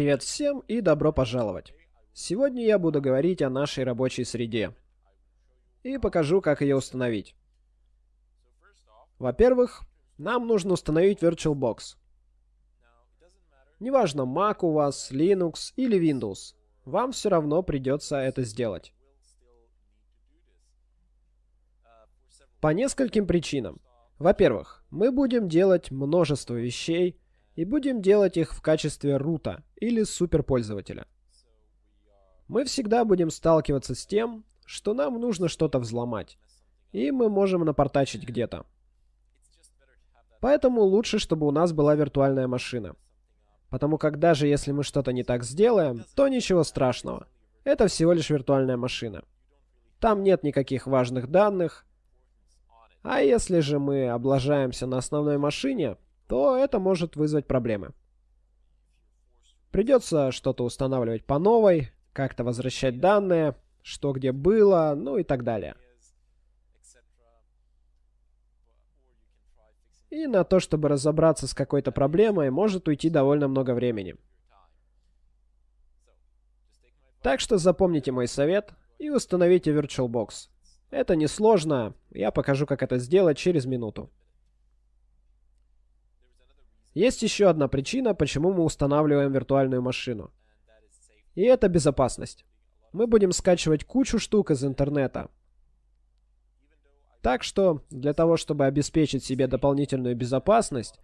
Привет всем и добро пожаловать! Сегодня я буду говорить о нашей рабочей среде и покажу, как ее установить. Во-первых, нам нужно установить VirtualBox. Неважно, Mac у вас, Linux или Windows, вам все равно придется это сделать. По нескольким причинам. Во-первых, мы будем делать множество вещей, и будем делать их в качестве рута или суперпользователя. Мы всегда будем сталкиваться с тем, что нам нужно что-то взломать, и мы можем напортачить где-то. Поэтому лучше, чтобы у нас была виртуальная машина. Потому как даже если мы что-то не так сделаем, то ничего страшного. Это всего лишь виртуальная машина. Там нет никаких важных данных. А если же мы облажаемся на основной машине, то это может вызвать проблемы. Придется что-то устанавливать по новой, как-то возвращать данные, что где было, ну и так далее. И на то, чтобы разобраться с какой-то проблемой, может уйти довольно много времени. Так что запомните мой совет и установите VirtualBox. Это несложно, я покажу, как это сделать через минуту. Есть еще одна причина, почему мы устанавливаем виртуальную машину. И это безопасность. Мы будем скачивать кучу штук из интернета. Так что, для того, чтобы обеспечить себе дополнительную безопасность,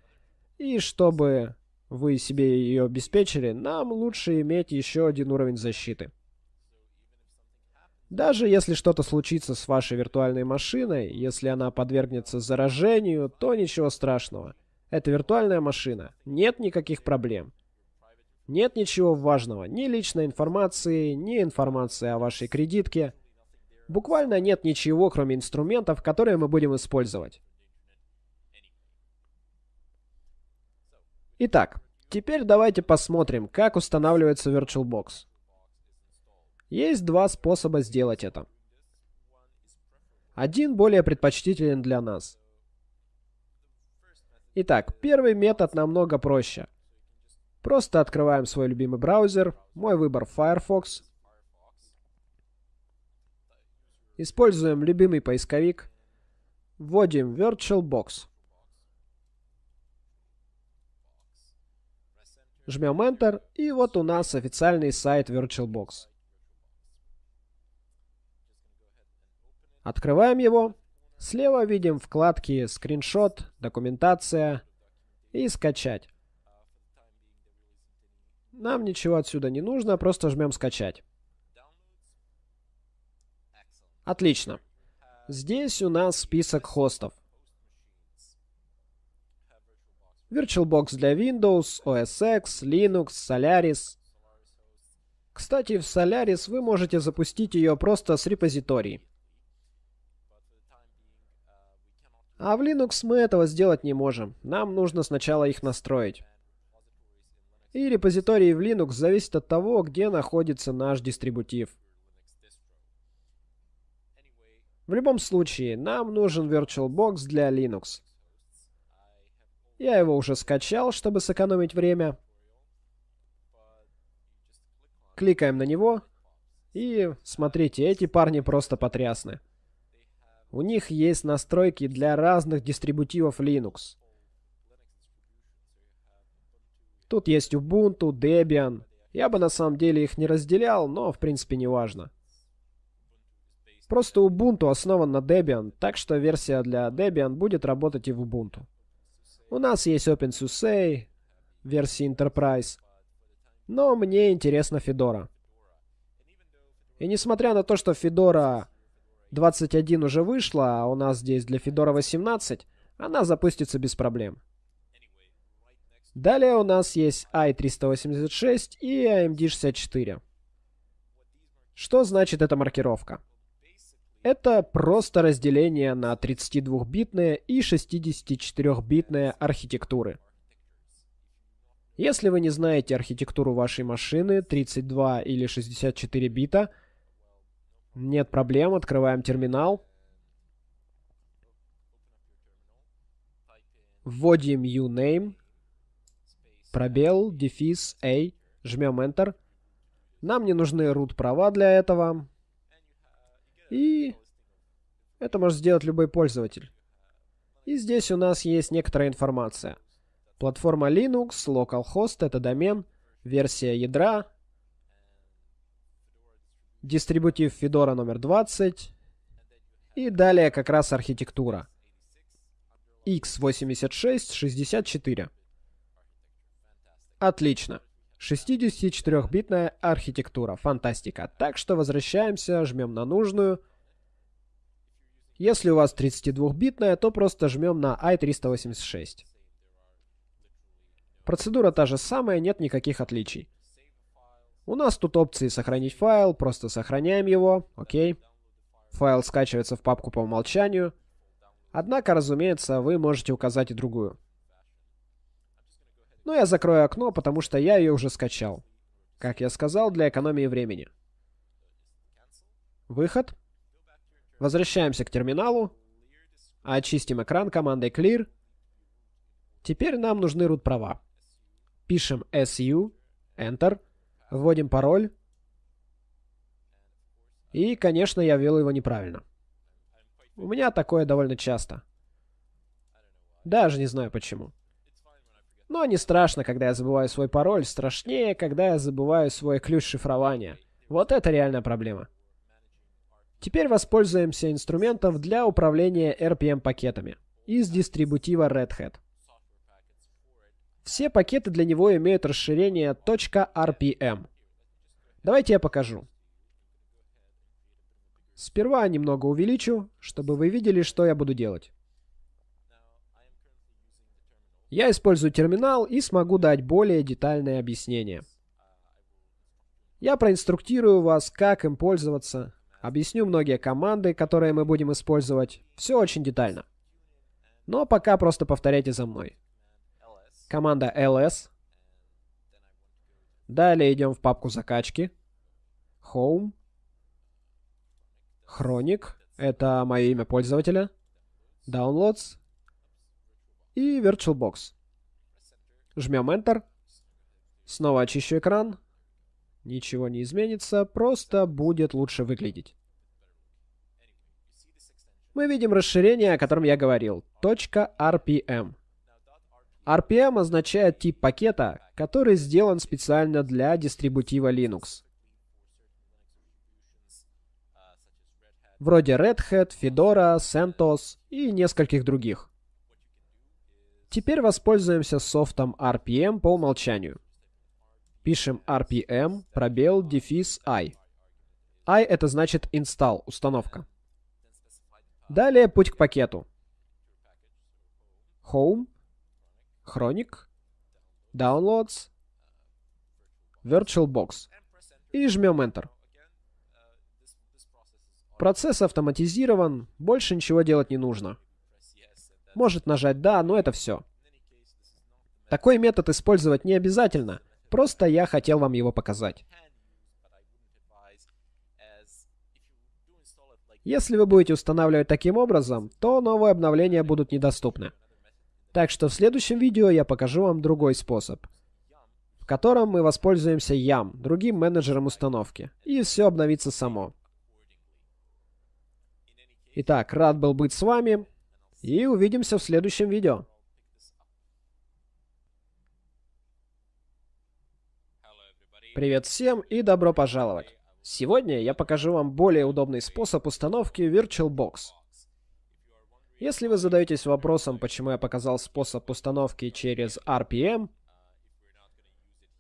и чтобы вы себе ее обеспечили, нам лучше иметь еще один уровень защиты. Даже если что-то случится с вашей виртуальной машиной, если она подвергнется заражению, то ничего страшного – это виртуальная машина. Нет никаких проблем. Нет ничего важного. Ни личной информации, ни информации о вашей кредитке. Буквально нет ничего, кроме инструментов, которые мы будем использовать. Итак, теперь давайте посмотрим, как устанавливается VirtualBox. Есть два способа сделать это. Один более предпочтителен для нас – Итак, первый метод намного проще. Просто открываем свой любимый браузер. Мой выбор Firefox. Используем любимый поисковик. Вводим VirtualBox. Жмем Enter, и вот у нас официальный сайт VirtualBox. Открываем его. Слева видим вкладки «Скриншот», «Документация» и «Скачать». Нам ничего отсюда не нужно, просто жмем «Скачать». Отлично. Здесь у нас список хостов. VirtualBox для Windows, OS X, Linux, Solaris. Кстати, в Solaris вы можете запустить ее просто с репозиторий. А в Linux мы этого сделать не можем. Нам нужно сначала их настроить. И репозитории в Linux зависят от того, где находится наш дистрибутив. В любом случае, нам нужен VirtualBox для Linux. Я его уже скачал, чтобы сэкономить время. Кликаем на него. И смотрите, эти парни просто потрясны. У них есть настройки для разных дистрибутивов Linux. Тут есть Ubuntu, Debian. Я бы на самом деле их не разделял, но в принципе не важно. Просто Ubuntu основан на Debian, так что версия для Debian будет работать и в Ubuntu. У нас есть OpenSUSE, версии Enterprise, но мне интересна Fedora. И несмотря на то, что Fedora 21 уже вышла, а у нас здесь для Fedora 18, она запустится без проблем. Далее у нас есть i386 и AMD64. Что значит эта маркировка? Это просто разделение на 32-битные и 64-битные архитектуры. Если вы не знаете архитектуру вашей машины 32 или 64 бита – нет проблем, открываем терминал. Вводим uname, пробел, дефис, a, Жмем Enter. Нам не нужны root права для этого. И это может сделать любой пользователь. И здесь у нас есть некоторая информация. Платформа Linux, localhost — это домен, версия ядра, дистрибутив Fedora номер 20, и далее как раз архитектура. x86-64. Отлично. 64-битная архитектура. Фантастика. Так что возвращаемся, жмем на нужную. Если у вас 32-битная, то просто жмем на i386. Процедура та же самая, нет никаких отличий. У нас тут опции сохранить файл, просто сохраняем его, окей. Файл скачивается в папку по умолчанию. Однако, разумеется, вы можете указать и другую. Но я закрою окно, потому что я ее уже скачал. Как я сказал, для экономии времени. Выход. Возвращаемся к терминалу. Очистим экран командой clear. Теперь нам нужны root права. Пишем su, enter, вводим пароль. И, конечно, я ввел его неправильно. У меня такое довольно часто. Даже не знаю почему. Но не страшно, когда я забываю свой пароль. Страшнее, когда я забываю свой ключ шифрования. Вот это реальная проблема. Теперь воспользуемся инструментом для управления RPM-пакетами из дистрибутива Red Hat. Все пакеты для него имеют расширение .rpm. Давайте я покажу. Сперва немного увеличу, чтобы вы видели, что я буду делать. Я использую терминал и смогу дать более детальное объяснение. Я проинструктирую вас, как им пользоваться, объясню многие команды, которые мы будем использовать. Все очень детально. Но пока просто повторяйте за мной команда ls. Далее идем в папку закачки. Home. Chronic. Это мое имя пользователя. Downloads. И VirtualBox. Жмем Enter. Снова очищу экран. Ничего не изменится, просто будет лучше выглядеть. Мы видим расширение, о котором я говорил. .rpm. RPM означает тип пакета, который сделан специально для дистрибутива Linux. Вроде Red Hat, Fedora, CentOS и нескольких других. Теперь воспользуемся софтом RPM по умолчанию. Пишем RPM, пробел, дефис I. I это значит install, установка. Далее путь к пакету. Home, Chronic, Downloads, VirtualBox и жмем Enter. Процесс автоматизирован, больше ничего делать не нужно. Может нажать «Да», но это все. Такой метод использовать не обязательно, просто я хотел вам его показать. Если вы будете устанавливать таким образом, то новые обновления будут недоступны. Так что в следующем видео я покажу вам другой способ, в котором мы воспользуемся YAM, другим менеджером установки, и все обновится само. Итак, рад был быть с вами, и увидимся в следующем видео. Привет всем и добро пожаловать! Сегодня я покажу вам более удобный способ установки VirtualBox. Если вы задаетесь вопросом, почему я показал способ установки через RPM,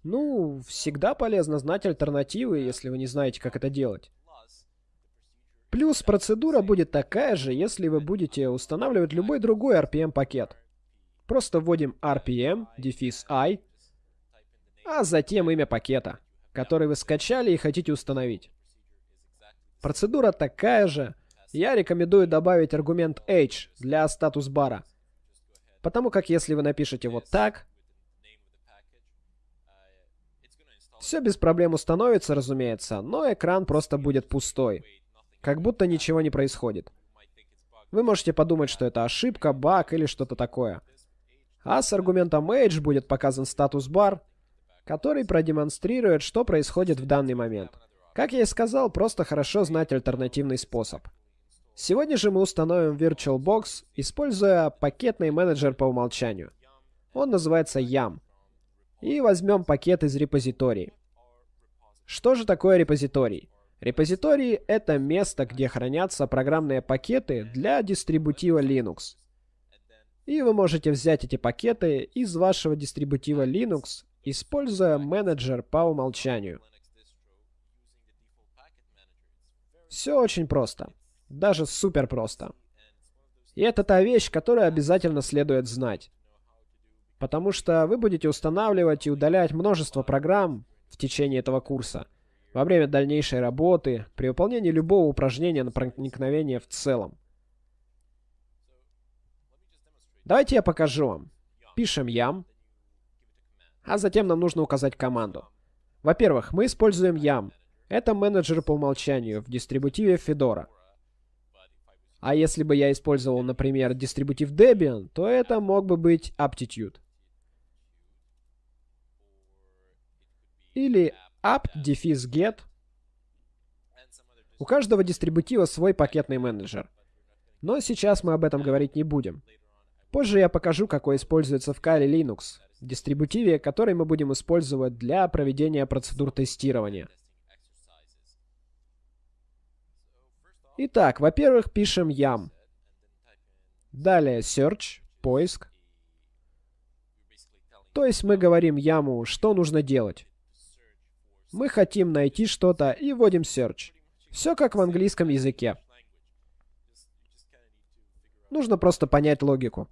ну, всегда полезно знать альтернативы, если вы не знаете, как это делать. Плюс процедура будет такая же, если вы будете устанавливать любой другой RPM-пакет. Просто вводим RPM, дефис I, а затем имя пакета, который вы скачали и хотите установить. Процедура такая же, я рекомендую добавить аргумент h для статус-бара. Потому как если вы напишете вот так, все без проблем установится, разумеется, но экран просто будет пустой. Как будто ничего не происходит. Вы можете подумать, что это ошибка, баг или что-то такое. А с аргументом h будет показан статус-бар, который продемонстрирует, что происходит в данный момент. Как я и сказал, просто хорошо знать альтернативный способ. Сегодня же мы установим VirtualBox, используя пакетный менеджер по умолчанию. Он называется YAM. И возьмем пакет из репозитории. Что же такое репозиторий? Репозиторий — это место, где хранятся программные пакеты для дистрибутива Linux. И вы можете взять эти пакеты из вашего дистрибутива Linux, используя менеджер по умолчанию. Все очень просто. Даже супер просто. И это та вещь, которую обязательно следует знать. Потому что вы будете устанавливать и удалять множество программ в течение этого курса, во время дальнейшей работы, при выполнении любого упражнения на проникновение в целом. Давайте я покажу вам. Пишем yam, а затем нам нужно указать команду. Во-первых, мы используем yam. Это менеджер по умолчанию в дистрибутиве Fedora. А если бы я использовал, например, дистрибутив Debian, то это мог бы быть Aptitude. Или apt-get. У каждого дистрибутива свой пакетный менеджер. Но сейчас мы об этом говорить не будем. Позже я покажу, какой используется в Kali Linux, дистрибутиве, который мы будем использовать для проведения процедур тестирования. Итак, во-первых, пишем yam. Далее search, поиск. То есть мы говорим яму, что нужно делать. Мы хотим найти что-то и вводим search. Все как в английском языке. Нужно просто понять логику.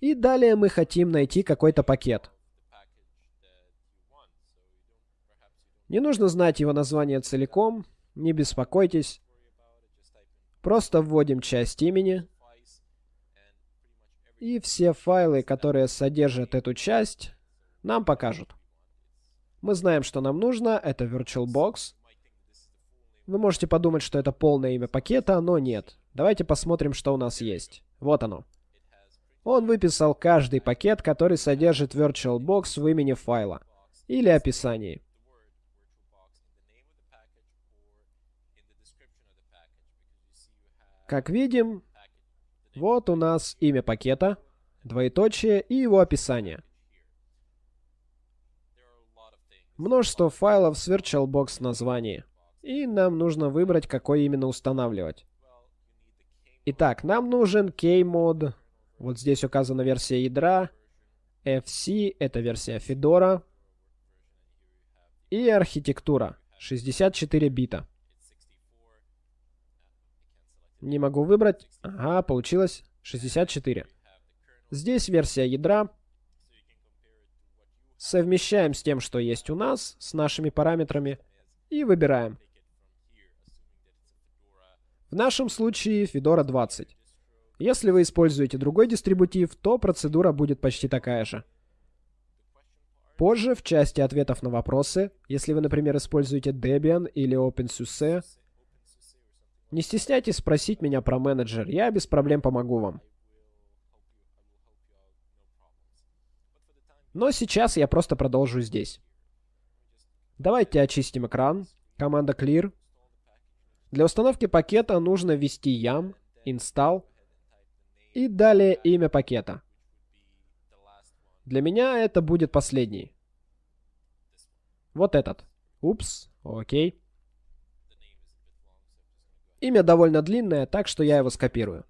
И далее мы хотим найти какой-то пакет. Не нужно знать его название целиком, не беспокойтесь. Просто вводим часть имени. И все файлы, которые содержат эту часть, нам покажут. Мы знаем, что нам нужно. Это VirtualBox. Вы можете подумать, что это полное имя пакета, но нет. Давайте посмотрим, что у нас есть. Вот оно. Он выписал каждый пакет, который содержит VirtualBox в имени файла или описании. Как видим, вот у нас имя пакета, двоеточие и его описание. Множество файлов с VirtualBox названии. И нам нужно выбрать, какой именно устанавливать. Итак, нам нужен Kmod. Вот здесь указана версия ядра. FC — это версия Fedora. И архитектура. 64 бита. Не могу выбрать. Ага, получилось 64. Здесь версия ядра. Совмещаем с тем, что есть у нас, с нашими параметрами, и выбираем. В нашем случае Fedora 20. Если вы используете другой дистрибутив, то процедура будет почти такая же. Позже, в части ответов на вопросы, если вы, например, используете Debian или OpenSUSE, не стесняйтесь спросить меня про менеджер, я без проблем помогу вам. Но сейчас я просто продолжу здесь. Давайте очистим экран. Команда clear. Для установки пакета нужно ввести yam, install и далее имя пакета. Для меня это будет последний. Вот этот. Упс, окей. Имя довольно длинное, так что я его скопирую.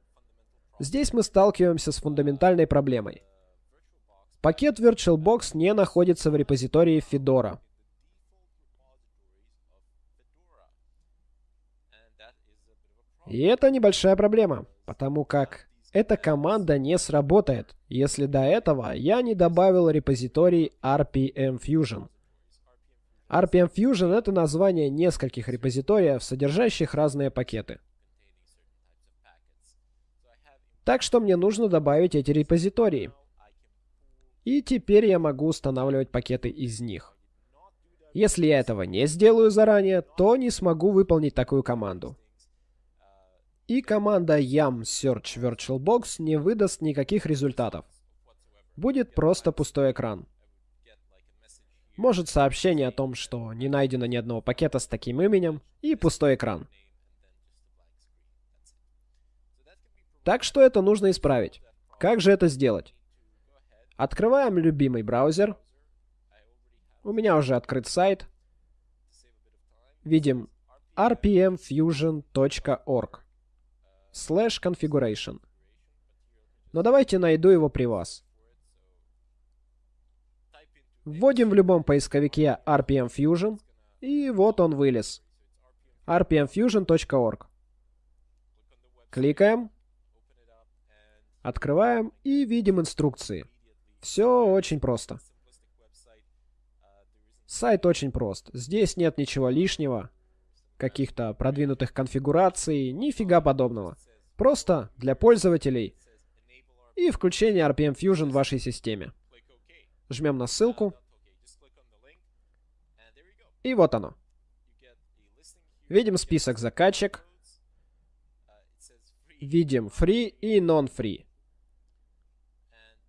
Здесь мы сталкиваемся с фундаментальной проблемой. Пакет VirtualBox не находится в репозитории Fedora. И это небольшая проблема, потому как эта команда не сработает, если до этого я не добавил репозиторий RPM Fusion. RPM Fusion — это название нескольких репозиториев, содержащих разные пакеты. Так что мне нужно добавить эти репозитории. И теперь я могу устанавливать пакеты из них. Если я этого не сделаю заранее, то не смогу выполнить такую команду. И команда yam search virtualbox не выдаст никаких результатов. Будет просто пустой экран. Может сообщение о том, что не найдено ни одного пакета с таким именем, и пустой экран. Так что это нужно исправить. Как же это сделать? Открываем любимый браузер. У меня уже открыт сайт. Видим rpmfusion.org slash configuration. Но давайте найду его при вас. Вводим в любом поисковике RPM Fusion, и вот он вылез. rpmfusion.org. Кликаем. Открываем и видим инструкции. Все очень просто. Сайт очень прост. Здесь нет ничего лишнего, каких-то продвинутых конфигураций, нифига подобного. Просто для пользователей и включение RPM Fusion в вашей системе. Жмем на ссылку. И вот оно. Видим список закачек. Видим free и non-free.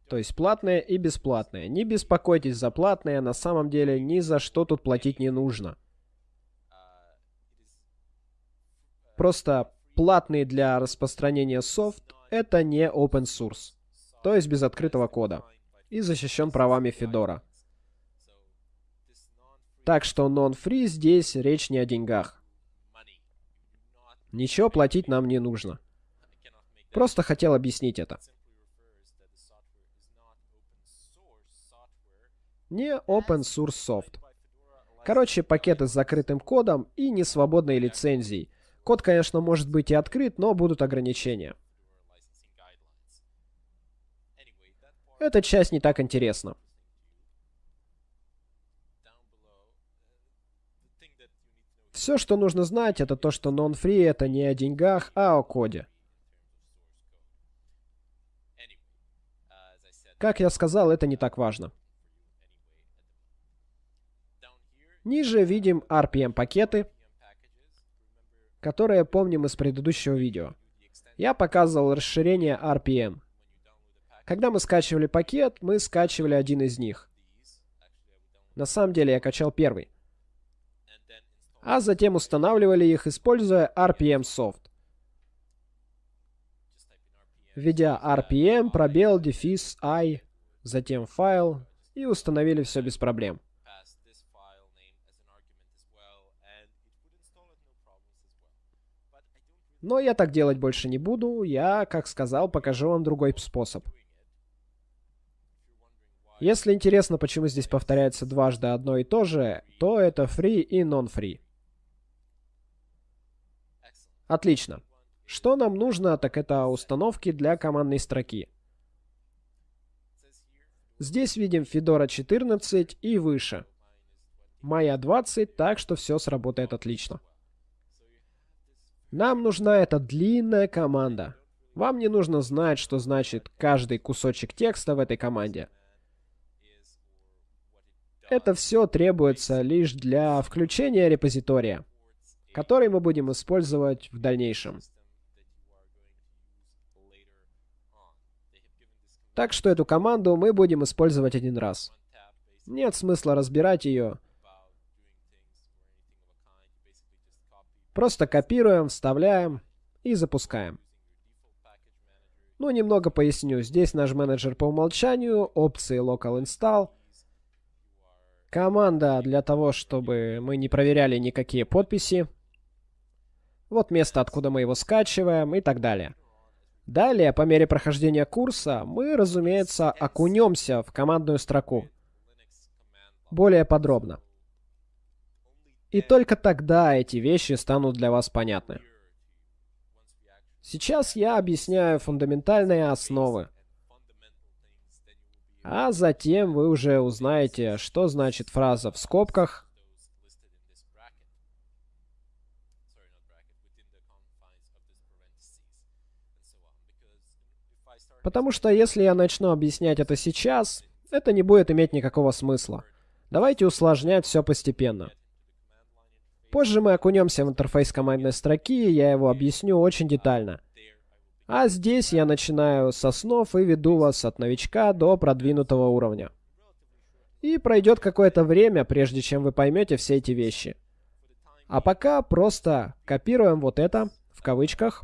То есть платные и бесплатные. Не беспокойтесь за платные, на самом деле ни за что тут платить не нужно. Просто платный для распространения софт — это не open source, то есть без открытого кода, и защищен правами Fedora. Так что non-free здесь речь не о деньгах. Ничего платить нам не нужно. Просто хотел объяснить это. Не open source soft. Короче, пакеты с закрытым кодом и несвободной лицензией. Код, конечно, может быть и открыт, но будут ограничения. Эта часть не так интересна. Все, что нужно знать, это то, что non-free это не о деньгах, а о коде. Как я сказал, это не так важно. Ниже видим RPM-пакеты, которые помним из предыдущего видео. Я показывал расширение RPM. Когда мы скачивали пакет, мы скачивали один из них. На самом деле я качал первый. А затем устанавливали их, используя RPM Soft. Введя RPM, пробел, дефис, i, затем файл, и установили все без проблем. Но я так делать больше не буду, я, как сказал, покажу вам другой способ. Если интересно, почему здесь повторяется дважды одно и то же, то это free и non-free. Отлично. Что нам нужно, так это установки для командной строки. Здесь видим Fedora 14 и выше. Моя 20, так что все сработает отлично. Нам нужна эта длинная команда. Вам не нужно знать, что значит каждый кусочек текста в этой команде. Это все требуется лишь для включения репозитория, который мы будем использовать в дальнейшем. Так что эту команду мы будем использовать один раз. Нет смысла разбирать ее, Просто копируем, вставляем и запускаем. Ну, немного поясню. Здесь наш менеджер по умолчанию, опции Local Install. Команда для того, чтобы мы не проверяли никакие подписи. Вот место, откуда мы его скачиваем и так далее. Далее, по мере прохождения курса, мы, разумеется, окунемся в командную строку. Более подробно. И только тогда эти вещи станут для вас понятны. Сейчас я объясняю фундаментальные основы. А затем вы уже узнаете, что значит фраза в скобках. Потому что если я начну объяснять это сейчас, это не будет иметь никакого смысла. Давайте усложнять все постепенно. Позже мы окунемся в интерфейс командной строки, и я его объясню очень детально. А здесь я начинаю с основ и веду вас от новичка до продвинутого уровня. И пройдет какое-то время, прежде чем вы поймете все эти вещи. А пока просто копируем вот это, в кавычках,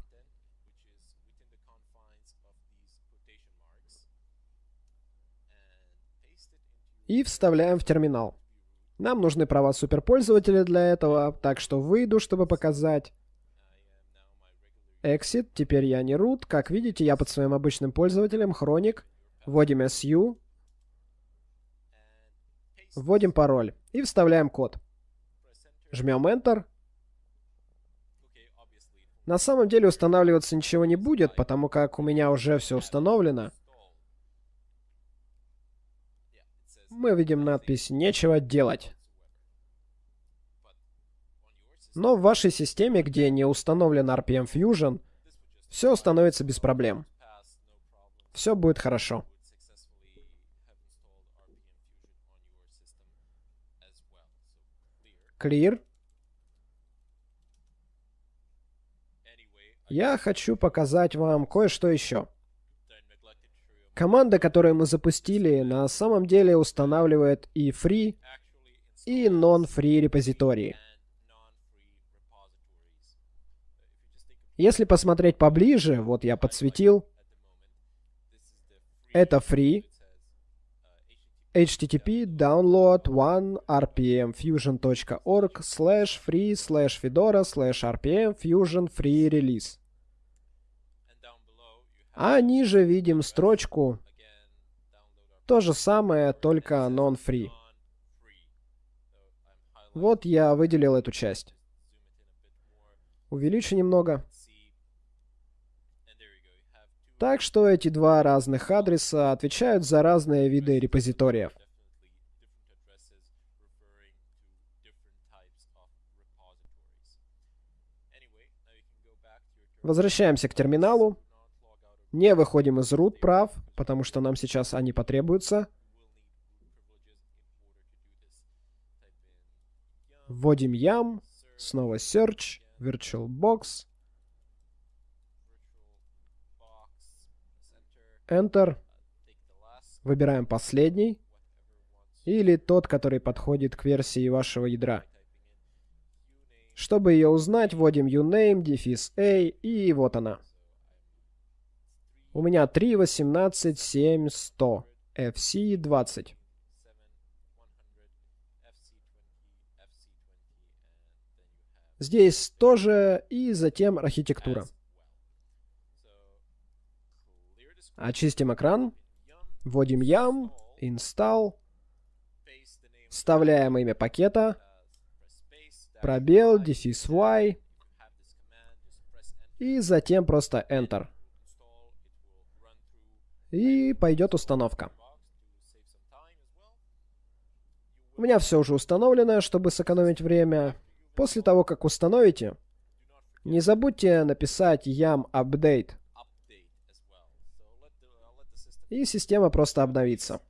и вставляем в терминал. Нам нужны права суперпользователя для этого, так что выйду, чтобы показать. Exit, теперь я не root. Как видите, я под своим обычным пользователем, Хроник. Вводим SU. Вводим пароль. И вставляем код. Жмем Enter. На самом деле устанавливаться ничего не будет, потому как у меня уже все установлено. мы видим надпись «Нечего делать». Но в вашей системе, где не установлен RPM Fusion, все становится без проблем. Все будет хорошо. Clear. Я хочу показать вам кое-что еще. Команда, которую мы запустили, на самом деле устанавливает и free, и non-free репозитории. Если посмотреть поближе, вот я подсветил, это free, http download one rpmfusion.org slash free slash fedora slash rpm fusion free release. А ниже видим строчку. То же самое, только non-free. Вот я выделил эту часть. Увеличу немного. Так что эти два разных адреса отвечают за разные виды репозиториев. Возвращаемся к терминалу. Не выходим из root прав, потому что нам сейчас они потребуются. Вводим yum, снова search, virtualbox, enter, выбираем последний или тот, который подходит к версии вашего ядра. Чтобы ее узнать, вводим uname, дефис a, и вот она. У меня 3, 18, 7, 100. FC 20. Здесь тоже и затем архитектура. Очистим экран. Вводим yum, install. Вставляем имя пакета. Пробел, дефис y. И затем просто Enter. И пойдет установка. У меня все уже установлено, чтобы сэкономить время. После того, как установите, не забудьте написать yum update. И система просто обновится.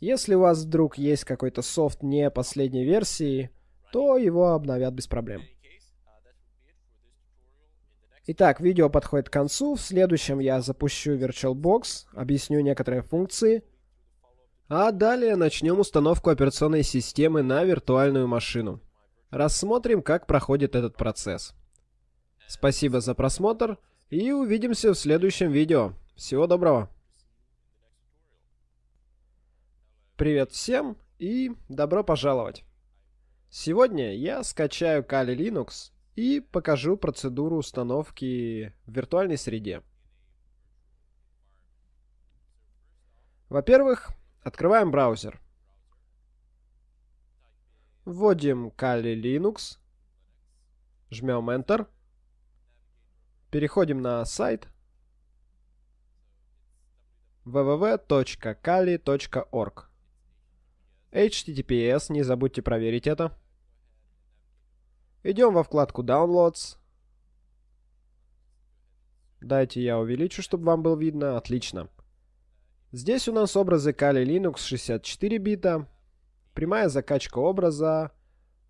Если у вас вдруг есть какой-то софт не последней версии, то его обновят без проблем. Итак, видео подходит к концу. В следующем я запущу VirtualBox, объясню некоторые функции. А далее начнем установку операционной системы на виртуальную машину. Рассмотрим, как проходит этот процесс. Спасибо за просмотр и увидимся в следующем видео. Всего доброго! Привет всем и добро пожаловать! Сегодня я скачаю Kali Linux и покажу процедуру установки в виртуальной среде. Во-первых, открываем браузер. Вводим Kali Linux, жмем Enter, переходим на сайт www.kali.org HTTPS, не забудьте проверить это. Идем во вкладку Downloads. Дайте я увеличу, чтобы вам было видно. Отлично. Здесь у нас образы Kali Linux 64 бита, прямая закачка образа,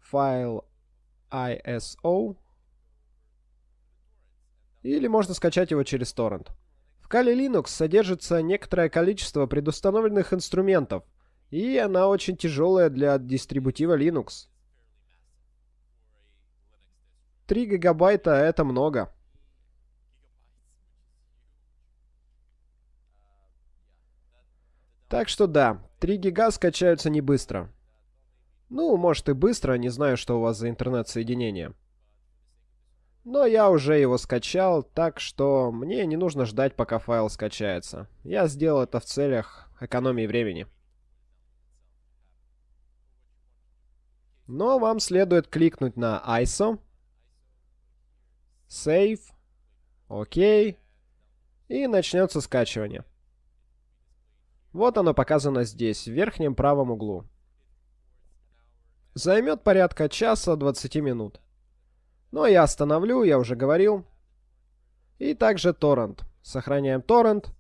файл ISO, или можно скачать его через торрент. В Kali Linux содержится некоторое количество предустановленных инструментов, и она очень тяжелая для дистрибутива Linux. 3 гигабайта это много. Так что да, 3 гига скачаются не быстро. Ну, может и быстро, не знаю, что у вас за интернет-соединение. Но я уже его скачал, так что мне не нужно ждать, пока файл скачается. Я сделал это в целях экономии времени. Но вам следует кликнуть на ISO, Save, ОК, и начнется скачивание. Вот оно показано здесь, в верхнем правом углу. Займет порядка часа 20 минут. Но я остановлю, я уже говорил. И также торрент. Сохраняем торрент.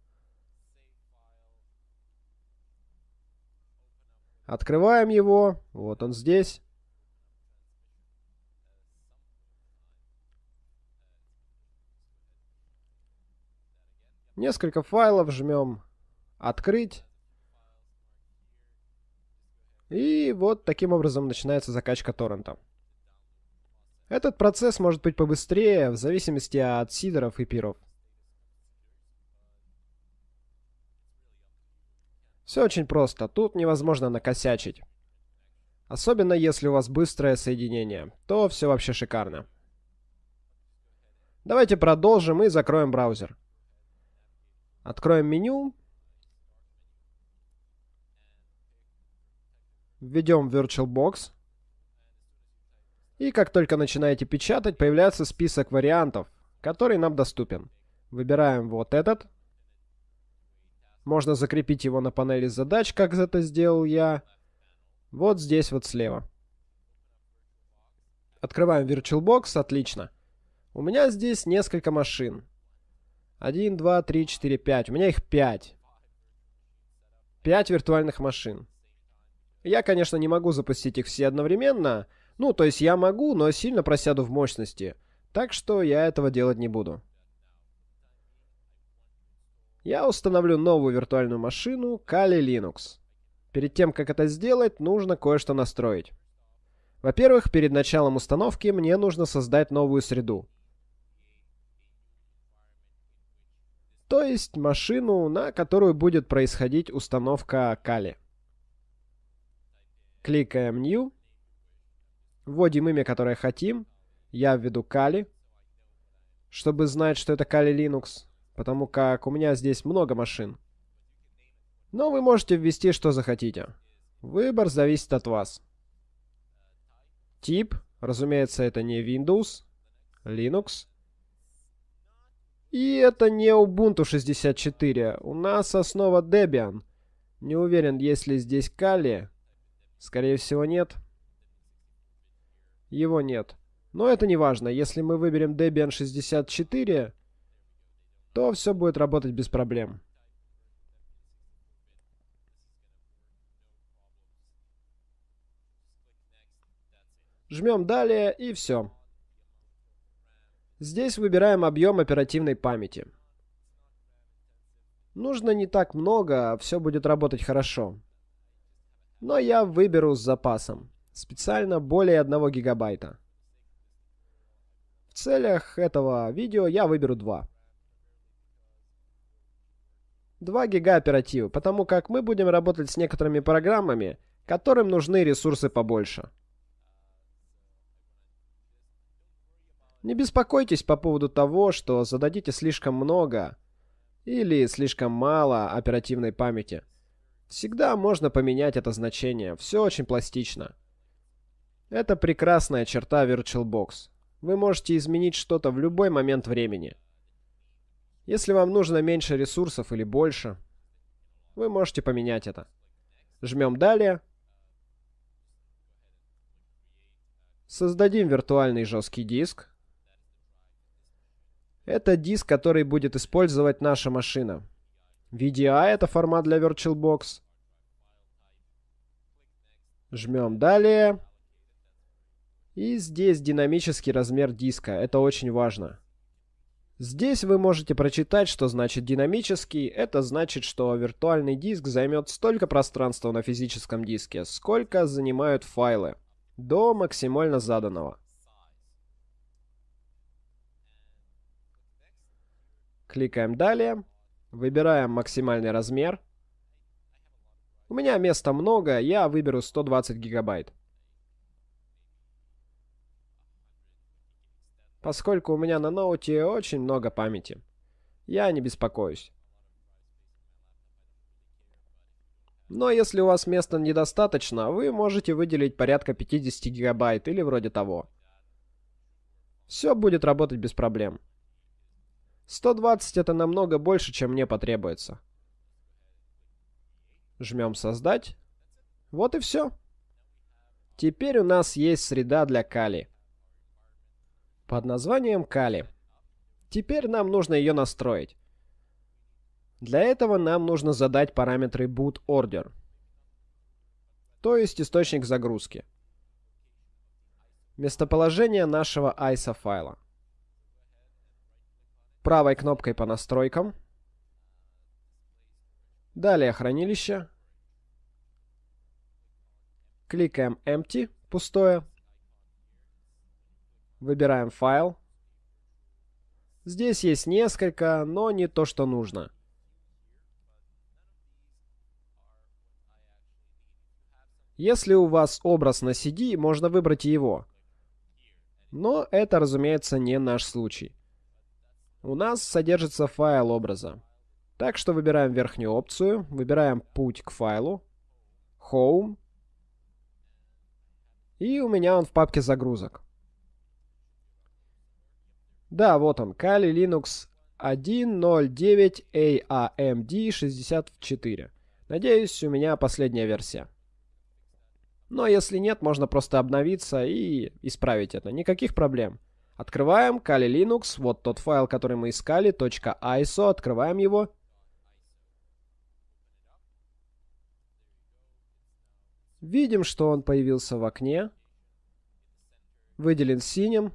Открываем его. Вот он здесь. Несколько файлов жмем «Открыть». И вот таким образом начинается закачка торрента. Этот процесс может быть побыстрее, в зависимости от сидеров и пиров. Все очень просто, тут невозможно накосячить. Особенно если у вас быстрое соединение, то все вообще шикарно. Давайте продолжим и закроем браузер. Откроем меню. Введем VirtualBox. И как только начинаете печатать, появляется список вариантов, который нам доступен. Выбираем вот этот. Можно закрепить его на панели задач, как это сделал я. Вот здесь вот слева. Открываем VirtualBox, отлично. У меня здесь несколько машин. 1, 2, 3, 4, 5. У меня их 5. 5 виртуальных машин. Я, конечно, не могу запустить их все одновременно. Ну, то есть я могу, но сильно просяду в мощности. Так что я этого делать не буду. Я установлю новую виртуальную машину Kali Linux. Перед тем, как это сделать, нужно кое-что настроить. Во-первых, перед началом установки мне нужно создать новую среду. То есть машину, на которую будет происходить установка Kali. Кликаем New. Вводим имя, которое хотим. Я введу Kali. Чтобы знать, что это Kali Linux. Потому как у меня здесь много машин. Но вы можете ввести, что захотите. Выбор зависит от вас. Тип. Разумеется, это не Windows. Linux. И это не Ubuntu 64. У нас основа Debian. Не уверен, есть ли здесь Kali. Скорее всего, нет. Его нет. Но это не важно. Если мы выберем Debian 64, то все будет работать без проблем. Жмем «Далее» и все. Здесь выбираем объем оперативной памяти. Нужно не так много, все будет работать хорошо. Но я выберу с запасом. Специально более 1 гигабайта. В целях этого видео я выберу 2. 2 гига оперативы, потому как мы будем работать с некоторыми программами, которым нужны ресурсы побольше. Не беспокойтесь по поводу того, что зададите слишком много или слишком мало оперативной памяти. Всегда можно поменять это значение, все очень пластично. Это прекрасная черта VirtualBox. Вы можете изменить что-то в любой момент времени. Если вам нужно меньше ресурсов или больше, вы можете поменять это. Жмем «Далее». Создадим виртуальный жесткий диск. Это диск, который будет использовать наша машина. VDI — это формат для VirtualBox. Жмем «Далее». И здесь динамический размер диска. Это очень важно. Здесь вы можете прочитать, что значит динамический. Это значит, что виртуальный диск займет столько пространства на физическом диске, сколько занимают файлы, до максимально заданного. Кликаем «Далее», выбираем максимальный размер. У меня места много, я выберу 120 гигабайт. Поскольку у меня на ноуте очень много памяти. Я не беспокоюсь. Но если у вас места недостаточно, вы можете выделить порядка 50 гигабайт или вроде того. Все будет работать без проблем. 120 это намного больше, чем мне потребуется. Жмем «Создать». Вот и все. Теперь у нас есть среда для Кали под названием Кали. Теперь нам нужно ее настроить. Для этого нам нужно задать параметры boot order, то есть источник загрузки. Местоположение нашего ISO файла. Правой кнопкой по настройкам. Далее хранилище. Кликаем Empty, пустое. Выбираем файл. Здесь есть несколько, но не то, что нужно. Если у вас образ на CD, можно выбрать его. Но это, разумеется, не наш случай. У нас содержится файл образа. Так что выбираем верхнюю опцию, выбираем путь к файлу, Home, и у меня он в папке загрузок. Да, вот он, Kali Linux 1.09 AMD 64. Надеюсь, у меня последняя версия. Но если нет, можно просто обновиться и исправить это. Никаких проблем. Открываем Kali Linux, вот тот файл, который мы искали, .iso, открываем его. Видим, что он появился в окне. Выделен синим.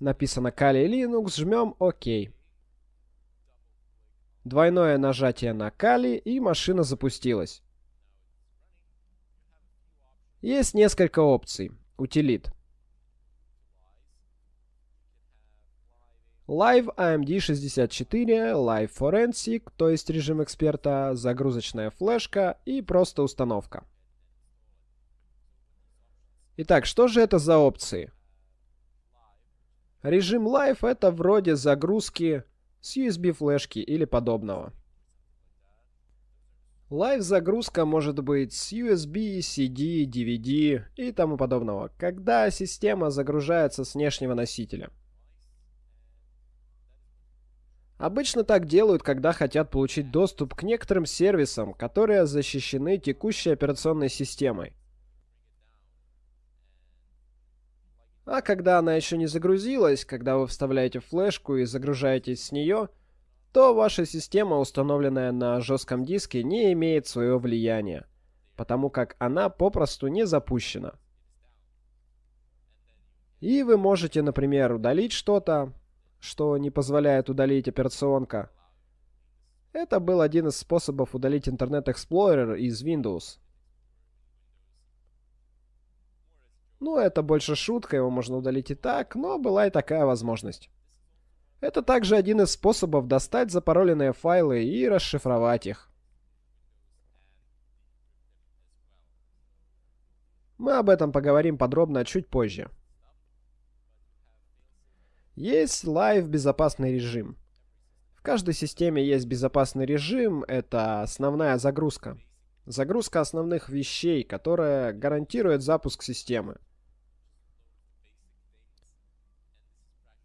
Написано Kali Linux, жмем ОК. Двойное нажатие на Kali и машина запустилась. Есть несколько опций. Утилит. Live AMD 64, Live Forensic, то есть режим эксперта, загрузочная флешка и просто установка. Итак, что же это за опции? Режим Live это вроде загрузки с USB флешки или подобного. Live загрузка может быть с USB, CD, DVD и тому подобного, когда система загружается с внешнего носителя. Обычно так делают, когда хотят получить доступ к некоторым сервисам, которые защищены текущей операционной системой. А когда она еще не загрузилась, когда вы вставляете флешку и загружаетесь с нее, то ваша система, установленная на жестком диске, не имеет своего влияния, потому как она попросту не запущена. И вы можете, например, удалить что-то, что не позволяет удалить операционка. Это был один из способов удалить Internet Explorer из Windows. Ну, это больше шутка, его можно удалить и так, но была и такая возможность. Это также один из способов достать запароленные файлы и расшифровать их. Мы об этом поговорим подробно чуть позже. Есть Live безопасный режим. В каждой системе есть безопасный режим, это основная загрузка. Загрузка основных вещей, которая гарантирует запуск системы.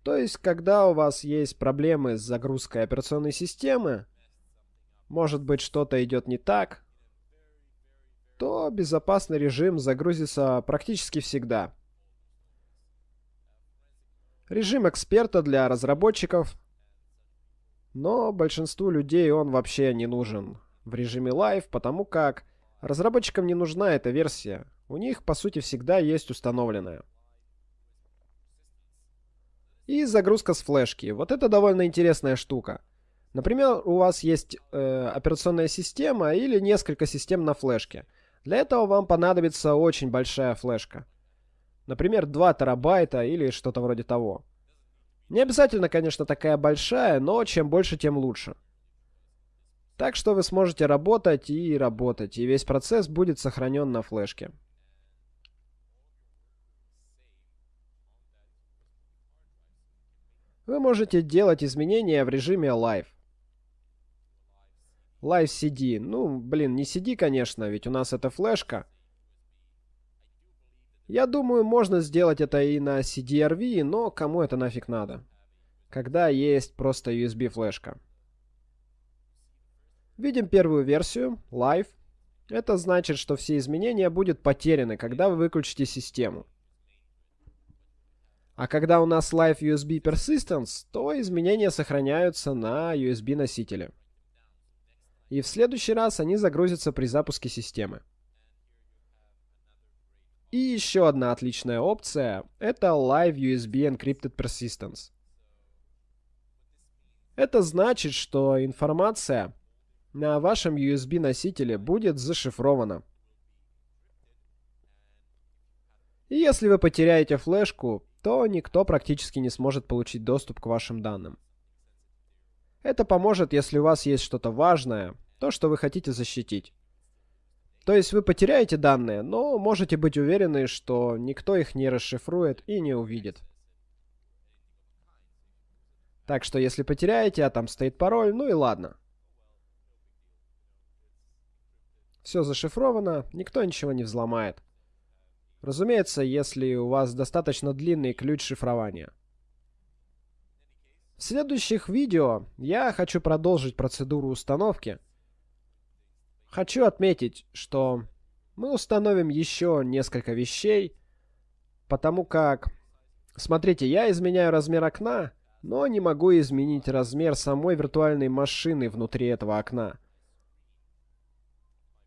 То есть, когда у вас есть проблемы с загрузкой операционной системы, может быть что-то идет не так, то безопасный режим загрузится практически всегда. Режим эксперта для разработчиков, но большинству людей он вообще не нужен в режиме Live, потому как разработчикам не нужна эта версия. У них, по сути, всегда есть установленная. И загрузка с флешки. Вот это довольно интересная штука. Например, у вас есть э, операционная система или несколько систем на флешке. Для этого вам понадобится очень большая флешка. Например, 2 терабайта или что-то вроде того. Не обязательно, конечно, такая большая, но чем больше, тем лучше. Так что вы сможете работать и работать, и весь процесс будет сохранен на флешке. Вы можете делать изменения в режиме Live. Live CD. Ну, блин, не CD, конечно, ведь у нас это флешка. Я думаю, можно сделать это и на CDRV, но кому это нафиг надо? Когда есть просто USB флешка. Видим первую версию, Live. Это значит, что все изменения будут потеряны, когда вы выключите систему. А когда у нас Live USB Persistence, то изменения сохраняются на USB носителе. И в следующий раз они загрузятся при запуске системы. И еще одна отличная опция – это Live USB Encrypted Persistence. Это значит, что информация на вашем USB носителе будет зашифрована. И если вы потеряете флешку, то никто практически не сможет получить доступ к вашим данным. Это поможет, если у вас есть что-то важное, то, что вы хотите защитить. То есть вы потеряете данные, но можете быть уверены, что никто их не расшифрует и не увидит. Так что если потеряете, а там стоит пароль, ну и ладно. Все зашифровано, никто ничего не взломает. Разумеется, если у вас достаточно длинный ключ шифрования. В следующих видео я хочу продолжить процедуру установки – Хочу отметить, что мы установим еще несколько вещей, потому как... Смотрите, я изменяю размер окна, но не могу изменить размер самой виртуальной машины внутри этого окна.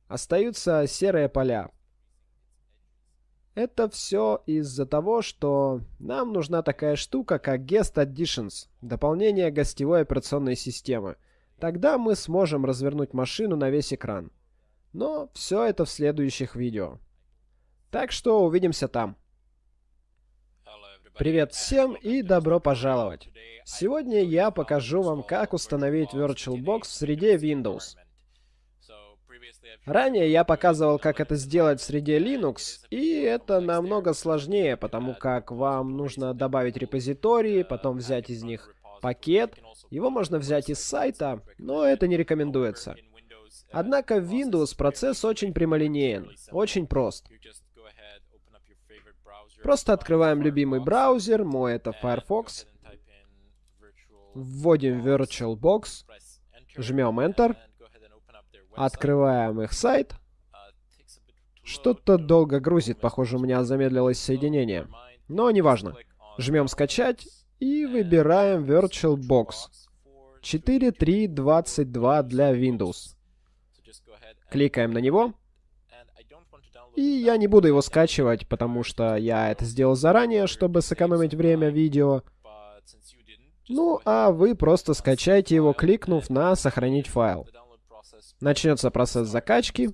Остаются серые поля. Это все из-за того, что нам нужна такая штука, как Guest Additions, дополнение гостевой операционной системы. Тогда мы сможем развернуть машину на весь экран. Но все это в следующих видео. Так что увидимся там. Привет всем и добро пожаловать! Сегодня я покажу вам, как установить VirtualBox в среде Windows. Ранее я показывал, как это сделать в среде Linux, и это намного сложнее, потому как вам нужно добавить репозитории, потом взять из них пакет. Его можно взять из сайта, но это не рекомендуется. Однако в Windows процесс очень прямолинеен, очень прост. Просто открываем любимый браузер, мой это Firefox, вводим VirtualBox, жмем Enter, открываем их сайт. Что-то долго грузит, похоже, у меня замедлилось соединение. Но неважно. Жмем скачать и выбираем VirtualBox 4.3.22 для Windows. Кликаем на него. И я не буду его скачивать, потому что я это сделал заранее, чтобы сэкономить время видео. Ну, а вы просто скачайте его, кликнув на «Сохранить файл». Начнется процесс закачки.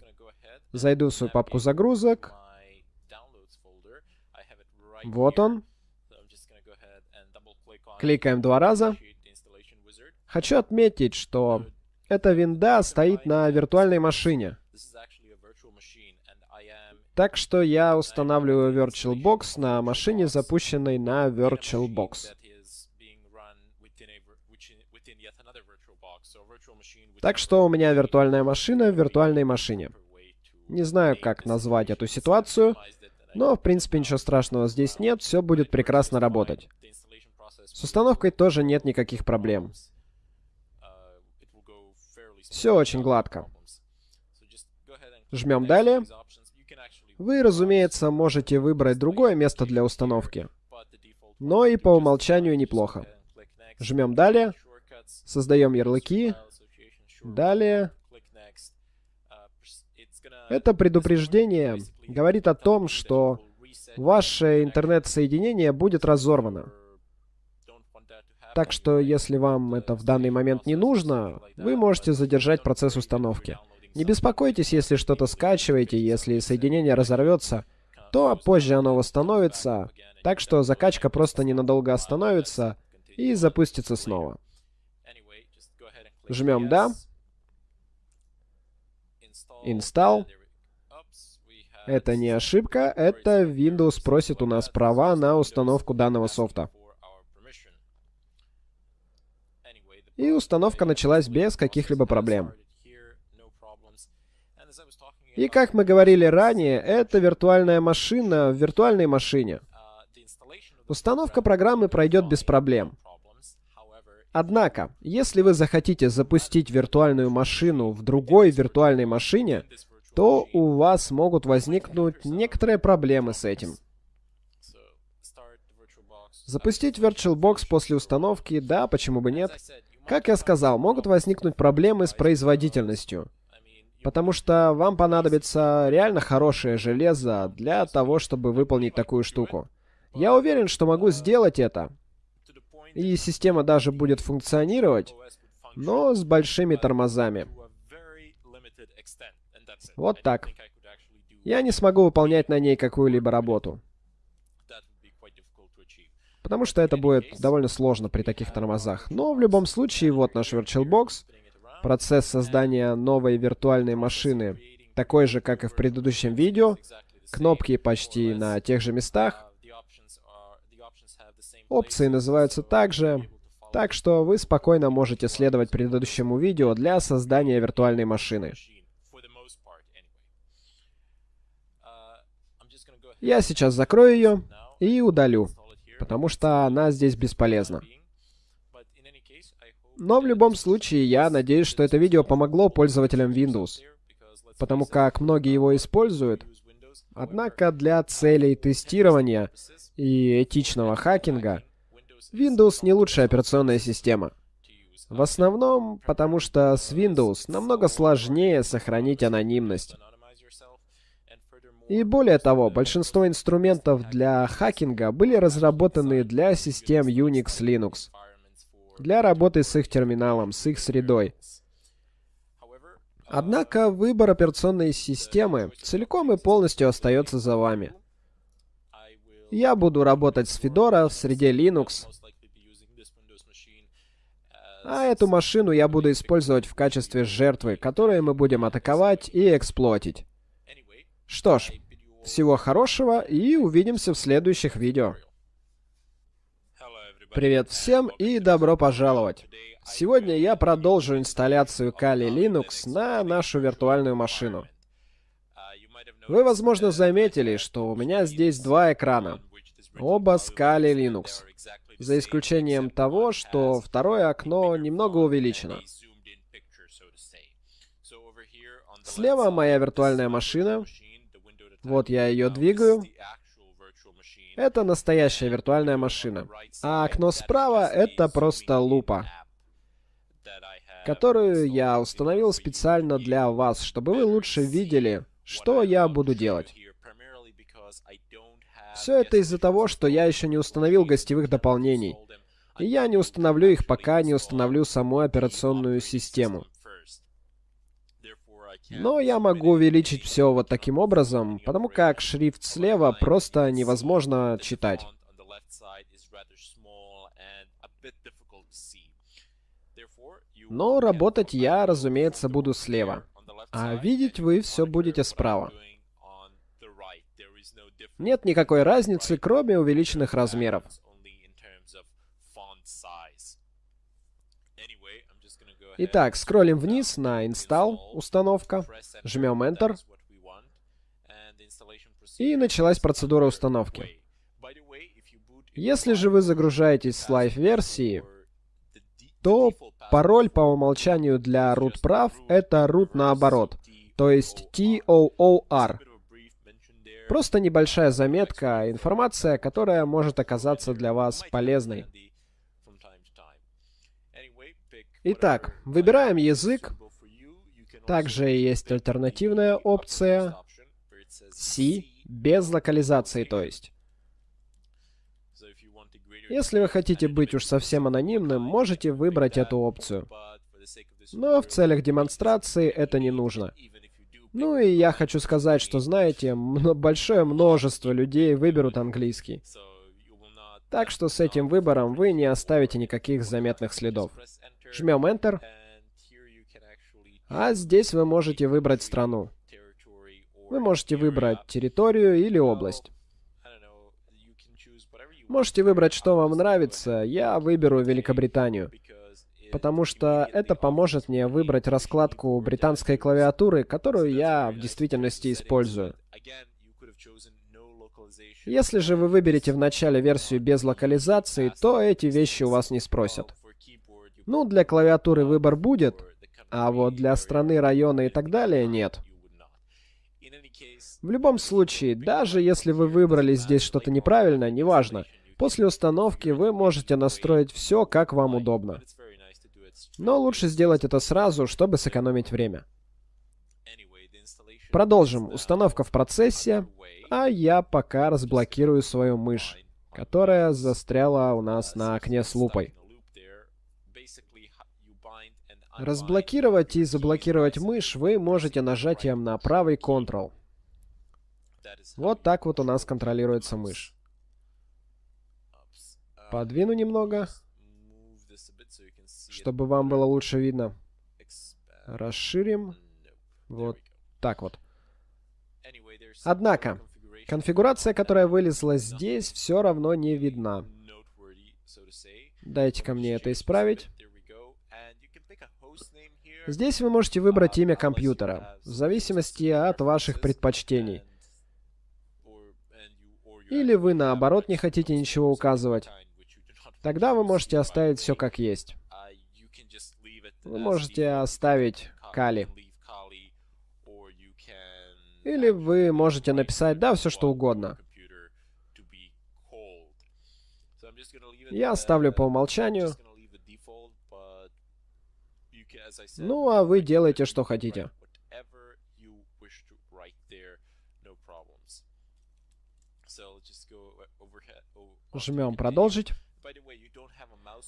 Зайду в свою папку загрузок. Вот он. Кликаем два раза. Хочу отметить, что эта винда стоит на виртуальной машине. Так что я устанавливаю VirtualBox на машине, запущенной на VirtualBox. Так что у меня виртуальная машина в виртуальной машине. Не знаю, как назвать эту ситуацию, но в принципе ничего страшного здесь нет, все будет прекрасно работать. С установкой тоже нет никаких проблем. Все очень гладко. Жмем «Далее». Вы, разумеется, можете выбрать другое место для установки, но и по умолчанию неплохо. Жмем «Далее», создаем ярлыки, «Далее». Это предупреждение говорит о том, что ваше интернет-соединение будет разорвано. Так что, если вам это в данный момент не нужно, вы можете задержать процесс установки. Не беспокойтесь, если что-то скачиваете, если соединение разорвется, то позже оно восстановится, так что закачка просто ненадолго остановится и запустится снова. Жмем «Да». Install. Это не ошибка, это Windows просит у нас права на установку данного софта. И установка началась без каких-либо проблем. И как мы говорили ранее, это виртуальная машина в виртуальной машине. Установка программы пройдет без проблем. Однако, если вы захотите запустить виртуальную машину в другой виртуальной машине, то у вас могут возникнуть некоторые проблемы с этим. Запустить VirtualBox после установки, да, почему бы нет. Как я сказал, могут возникнуть проблемы с производительностью. Потому что вам понадобится реально хорошее железо для того, чтобы выполнить такую штуку. Я уверен, что могу сделать это. И система даже будет функционировать, но с большими тормозами. Вот так. Я не смогу выполнять на ней какую-либо работу. Потому что это будет довольно сложно при таких тормозах. Но в любом случае, вот наш VirtualBox. Процесс создания новой виртуальной машины такой же, как и в предыдущем видео. Кнопки почти на тех же местах. Опции называются также. Так что вы спокойно можете следовать предыдущему видео для создания виртуальной машины. Я сейчас закрою ее и удалю, потому что она здесь бесполезна. Но в любом случае, я надеюсь, что это видео помогло пользователям Windows, потому как многие его используют. Однако для целей тестирования и этичного хакинга Windows не лучшая операционная система. В основном, потому что с Windows намного сложнее сохранить анонимность. И более того, большинство инструментов для хакинга были разработаны для систем Unix Linux, для работы с их терминалом, с их средой. Однако выбор операционной системы целиком и полностью остается за вами. Я буду работать с Fedora в среде Linux, а эту машину я буду использовать в качестве жертвы, которую мы будем атаковать и эксплуатить. Что ж, всего хорошего и увидимся в следующих видео. Привет всем и добро пожаловать! Сегодня я продолжу инсталляцию Kali Linux на нашу виртуальную машину. Вы, возможно, заметили, что у меня здесь два экрана. Оба с Kali Linux. За исключением того, что второе окно немного увеличено. Слева моя виртуальная машина, вот я ее двигаю. Это настоящая виртуальная машина. А окно справа — это просто лупа, которую я установил специально для вас, чтобы вы лучше видели, что я буду делать. Все это из-за того, что я еще не установил гостевых дополнений. И я не установлю их, пока не установлю саму операционную систему. Но я могу увеличить все вот таким образом, потому как шрифт слева просто невозможно читать. Но работать я, разумеется, буду слева. А видеть вы все будете справа. Нет никакой разницы, кроме увеличенных размеров. Итак, скроллим вниз на Install, установка, жмем Enter, и началась процедура установки. Если же вы загружаетесь с Live-версии, то пароль по умолчанию для root прав — это root наоборот, то есть TOOR. Просто небольшая заметка, информация, которая может оказаться для вас полезной. Итак, выбираем язык. Также есть альтернативная опция C, без локализации, то есть. Если вы хотите быть уж совсем анонимным, можете выбрать эту опцию. Но в целях демонстрации это не нужно. Ну и я хочу сказать, что знаете, большое множество людей выберут английский. Так что с этим выбором вы не оставите никаких заметных следов. Жмем Enter. А здесь вы можете выбрать страну. Вы можете выбрать территорию или область. Можете выбрать, что вам нравится. Я выберу Великобританию. Потому что это поможет мне выбрать раскладку британской клавиатуры, которую я в действительности использую. Если же вы выберете в начале версию без локализации, то эти вещи у вас не спросят. Ну, для клавиатуры выбор будет, а вот для страны, района и так далее нет. В любом случае, даже если вы выбрали здесь что-то неправильно, неважно, После установки вы можете настроить все, как вам удобно. Но лучше сделать это сразу, чтобы сэкономить время. Продолжим. Установка в процессе, а я пока разблокирую свою мышь, которая застряла у нас на окне с лупой. Разблокировать и заблокировать мышь вы можете нажатием на правый Ctrl. Вот так вот у нас контролируется мышь. Подвину немного, чтобы вам было лучше видно. Расширим. Вот так вот. Однако, конфигурация, которая вылезла здесь, все равно не видна. Дайте-ка мне это исправить. Здесь вы можете выбрать имя компьютера, в зависимости от ваших предпочтений. Или вы, наоборот, не хотите ничего указывать. Тогда вы можете оставить все как есть. Вы можете оставить Кали. Или вы можете написать, да, все что угодно. Я оставлю по умолчанию. Ну, а вы делаете, что хотите. Жмем «Продолжить».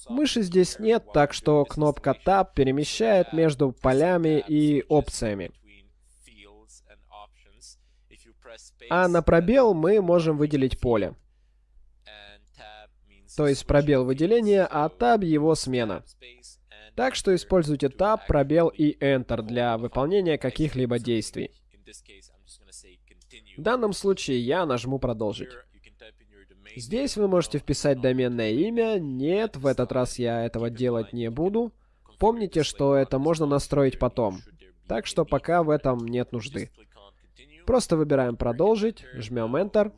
Мыши здесь нет, так что кнопка Tab перемещает между полями и опциями. А на пробел мы можем выделить поле. То есть пробел выделения, а Tab его смена. Так что используйте Tab, пробел и Enter для выполнения каких-либо действий. В данном случае я нажму «Продолжить». Здесь вы можете вписать доменное имя. Нет, в этот раз я этого делать не буду. Помните, что это можно настроить потом. Так что пока в этом нет нужды. Просто выбираем «Продолжить», жмем Enter.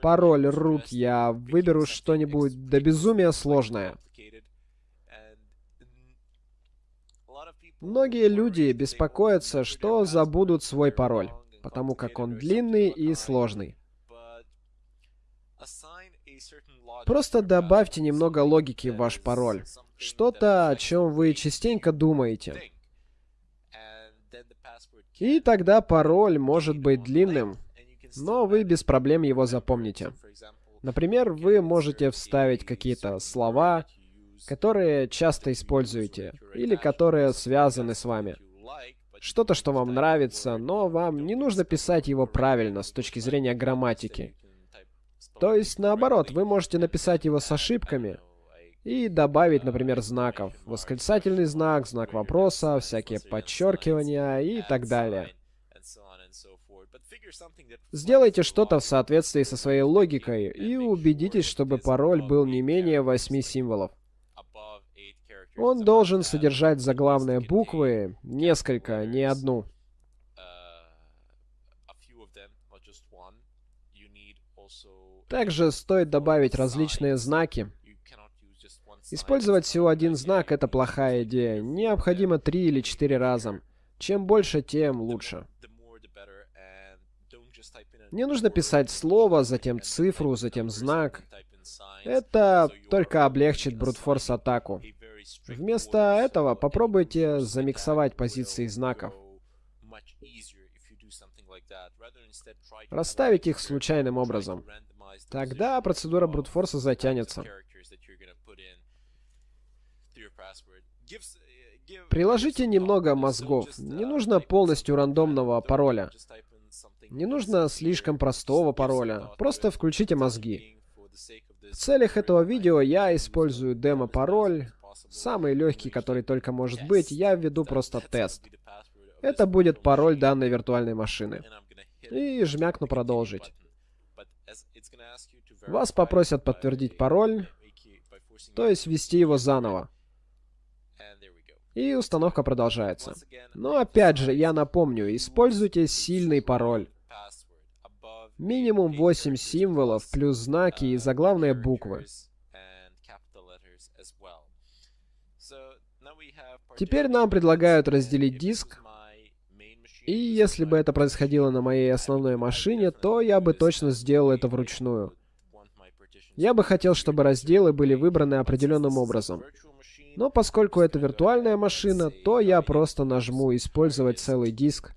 Пароль root я выберу что-нибудь до безумия сложное. Многие люди беспокоятся, что забудут свой пароль, потому как он длинный и сложный. Просто добавьте немного логики в ваш пароль. Что-то, о чем вы частенько думаете. И тогда пароль может быть длинным, но вы без проблем его запомните. Например, вы можете вставить какие-то слова, которые часто используете, или которые связаны с вами. Что-то, что вам нравится, но вам не нужно писать его правильно с точки зрения грамматики. То есть, наоборот, вы можете написать его с ошибками и добавить, например, знаков. Восклицательный знак, знак вопроса, всякие подчеркивания и так далее. Сделайте что-то в соответствии со своей логикой и убедитесь, чтобы пароль был не менее 8 символов. Он должен содержать заглавные буквы, несколько, не одну. Также стоит добавить различные знаки. Использовать всего один знак — это плохая идея. Необходимо три или четыре раза. Чем больше, тем лучше. Не нужно писать слово, затем цифру, затем знак. Это только облегчит брутфорс атаку. Вместо этого попробуйте замиксовать позиции знаков. Расставить их случайным образом. Тогда процедура брутфорса затянется. Приложите немного мозгов. Не нужно полностью рандомного пароля. Не нужно слишком простого пароля. Просто включите мозги. В целях этого видео я использую демо-пароль. Самый легкий, который только может быть. Я введу просто тест. Это будет пароль данной виртуальной машины. И жмякну «Продолжить». Вас попросят подтвердить пароль, то есть ввести его заново. И установка продолжается. Но опять же, я напомню, используйте сильный пароль. Минимум 8 символов, плюс знаки и заглавные буквы. Теперь нам предлагают разделить диск. И если бы это происходило на моей основной машине, то я бы точно сделал это вручную. Я бы хотел, чтобы разделы были выбраны определенным образом. Но поскольку это виртуальная машина, то я просто нажму «Использовать целый диск».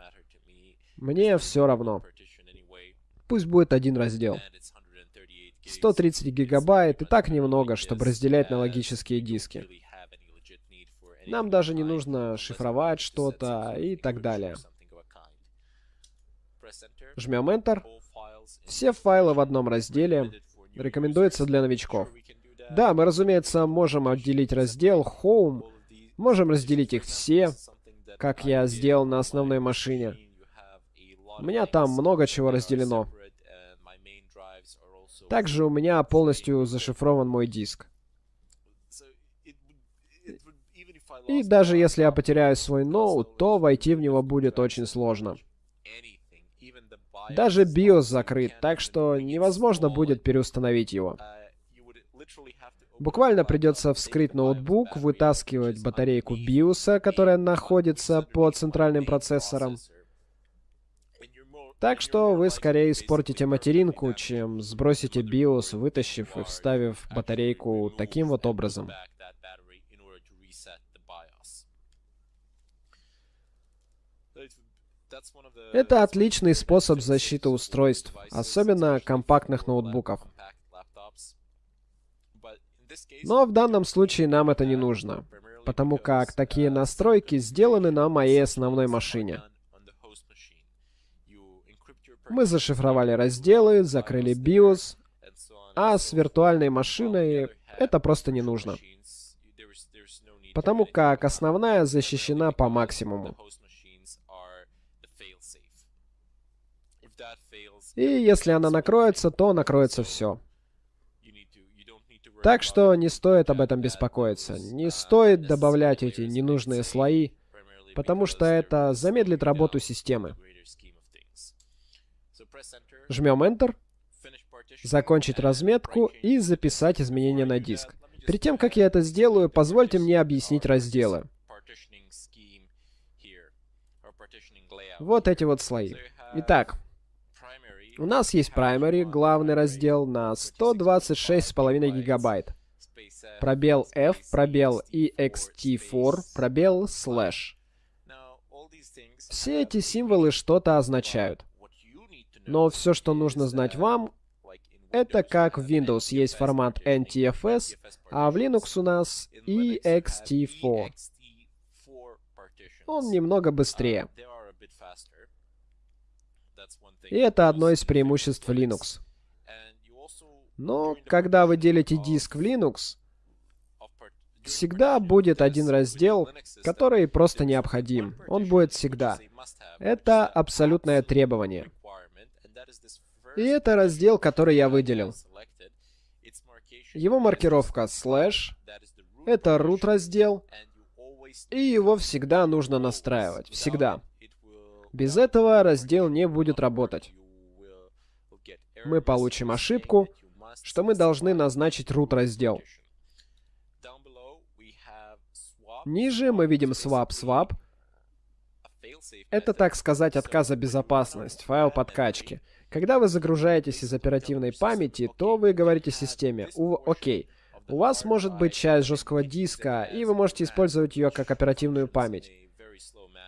Мне все равно. Пусть будет один раздел. 130 гигабайт и так немного, чтобы разделять на логические диски. Нам даже не нужно шифровать что-то и так далее. Жмем Enter. Все файлы в одном разделе. Рекомендуется для новичков. Да, мы, разумеется, можем отделить раздел Home, можем разделить их все, как я сделал на основной машине. У меня там много чего разделено. Также у меня полностью зашифрован мой диск. И даже если я потеряю свой ноут, то войти в него будет очень сложно. Даже BIOS закрыт, так что невозможно будет переустановить его. Буквально придется вскрыть ноутбук, вытаскивать батарейку BIOS, которая находится под центральным процессором. Так что вы скорее испортите материнку, чем сбросите BIOS, вытащив и вставив батарейку таким вот образом. Это отличный способ защиты устройств, особенно компактных ноутбуков. Но в данном случае нам это не нужно, потому как такие настройки сделаны на моей основной машине. Мы зашифровали разделы, закрыли BIOS, а с виртуальной машиной это просто не нужно. Потому как основная защищена по максимуму. И если она накроется, то накроется все. Так что не стоит об этом беспокоиться. Не стоит добавлять эти ненужные слои, потому что это замедлит работу системы. Жмем Enter, закончить разметку и записать изменения на диск. Перед тем, как я это сделаю, позвольте мне объяснить разделы. Вот эти вот слои. Итак, у нас есть primary, главный раздел, на 126,5 гигабайт. Пробел F, пробел ext4, пробел slash. Все эти символы что-то означают. Но все, что нужно знать вам, это как в Windows есть формат NTFS, а в Linux у нас ext4. Он немного быстрее. И это одно из преимуществ Linux. Но когда вы делите диск в Linux, всегда будет один раздел, который просто необходим. Он будет всегда. Это абсолютное требование. И это раздел, который я выделил. Его маркировка slash. Это root раздел. И его всегда нужно настраивать. Всегда. Без этого раздел не будет работать. Мы получим ошибку, что мы должны назначить root раздел. Ниже мы видим swap swap. Это, так сказать, отказа безопасность, файл подкачки. Когда вы загружаетесь из оперативной памяти, то вы говорите системе, окей, у вас может быть часть жесткого диска, и вы можете использовать ее как оперативную память.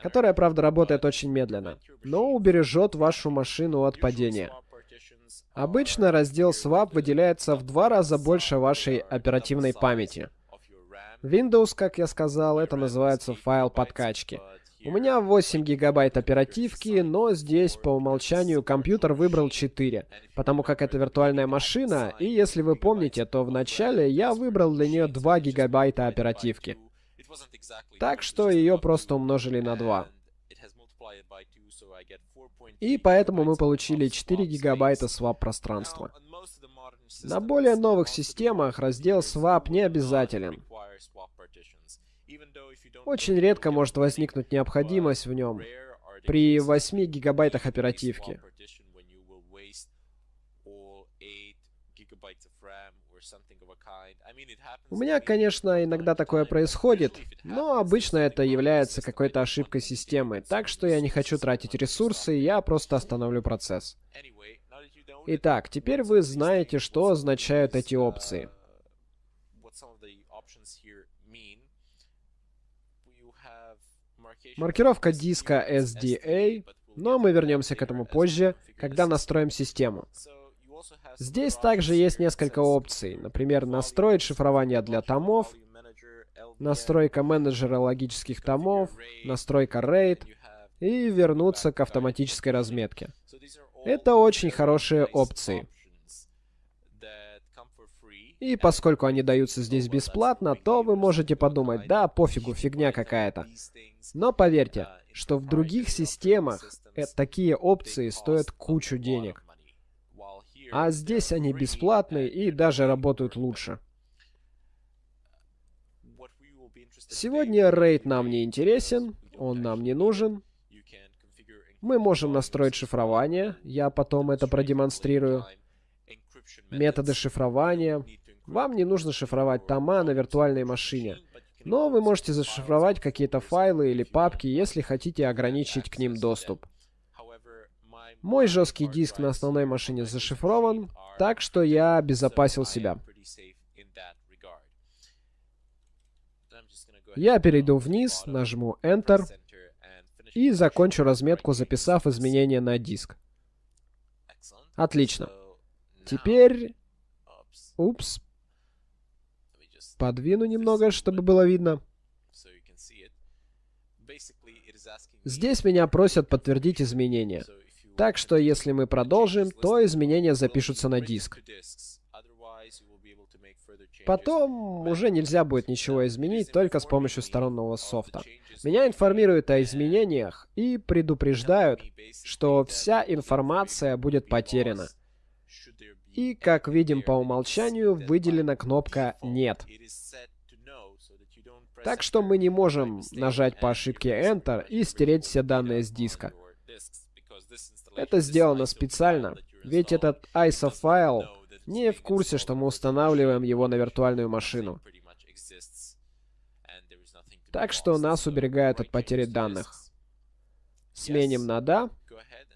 Которая, правда, работает очень медленно, но убережет вашу машину от падения. Обычно раздел Swap выделяется в два раза больше вашей оперативной памяти. Windows, как я сказал, это называется файл подкачки. У меня 8 гигабайт оперативки, но здесь по умолчанию компьютер выбрал 4, потому как это виртуальная машина, и если вы помните, то вначале я выбрал для нее 2 гигабайта оперативки. Так что ее просто умножили на 2. И поэтому мы получили 4 гигабайта swap пространства. На более новых системах раздел swap не обязателен. Очень редко может возникнуть необходимость в нем при 8 гигабайтах оперативки. У меня, конечно, иногда такое происходит, но обычно это является какой-то ошибкой системы, так что я не хочу тратить ресурсы, я просто остановлю процесс. Итак, теперь вы знаете, что означают эти опции. Маркировка диска SDA, но мы вернемся к этому позже, когда настроим систему. Здесь также есть несколько опций, например, настроить шифрование для томов, настройка менеджера логических томов, настройка RAID и вернуться к автоматической разметке. Это очень хорошие опции. И поскольку они даются здесь бесплатно, то вы можете подумать, да, пофигу, фигня какая-то. Но поверьте, что в других системах э, такие опции стоят кучу денег. А здесь они бесплатные и даже работают лучше. Сегодня рейд нам не интересен, он нам не нужен. Мы можем настроить шифрование, я потом это продемонстрирую. Методы шифрования, вам не нужно шифровать тома на виртуальной машине. Но вы можете зашифровать какие-то файлы или папки, если хотите ограничить к ним доступ. Мой жесткий диск на основной машине зашифрован, так что я обезопасил себя. Я перейду вниз, нажму Enter и закончу разметку, записав изменения на диск. Отлично. Теперь... Упс, Подвину немного, чтобы было видно. Здесь меня просят подтвердить изменения. Так что если мы продолжим, то изменения запишутся на диск. Потом уже нельзя будет ничего изменить только с помощью сторонного софта. Меня информируют о изменениях и предупреждают, что вся информация будет потеряна. И, как видим по умолчанию, выделена кнопка «Нет». Так что мы не можем нажать по ошибке Enter и стереть все данные с диска. Это сделано специально, ведь этот ISO файл не в курсе, что мы устанавливаем его на виртуальную машину. Так что нас уберегают от потери данных. Сменим на «Да».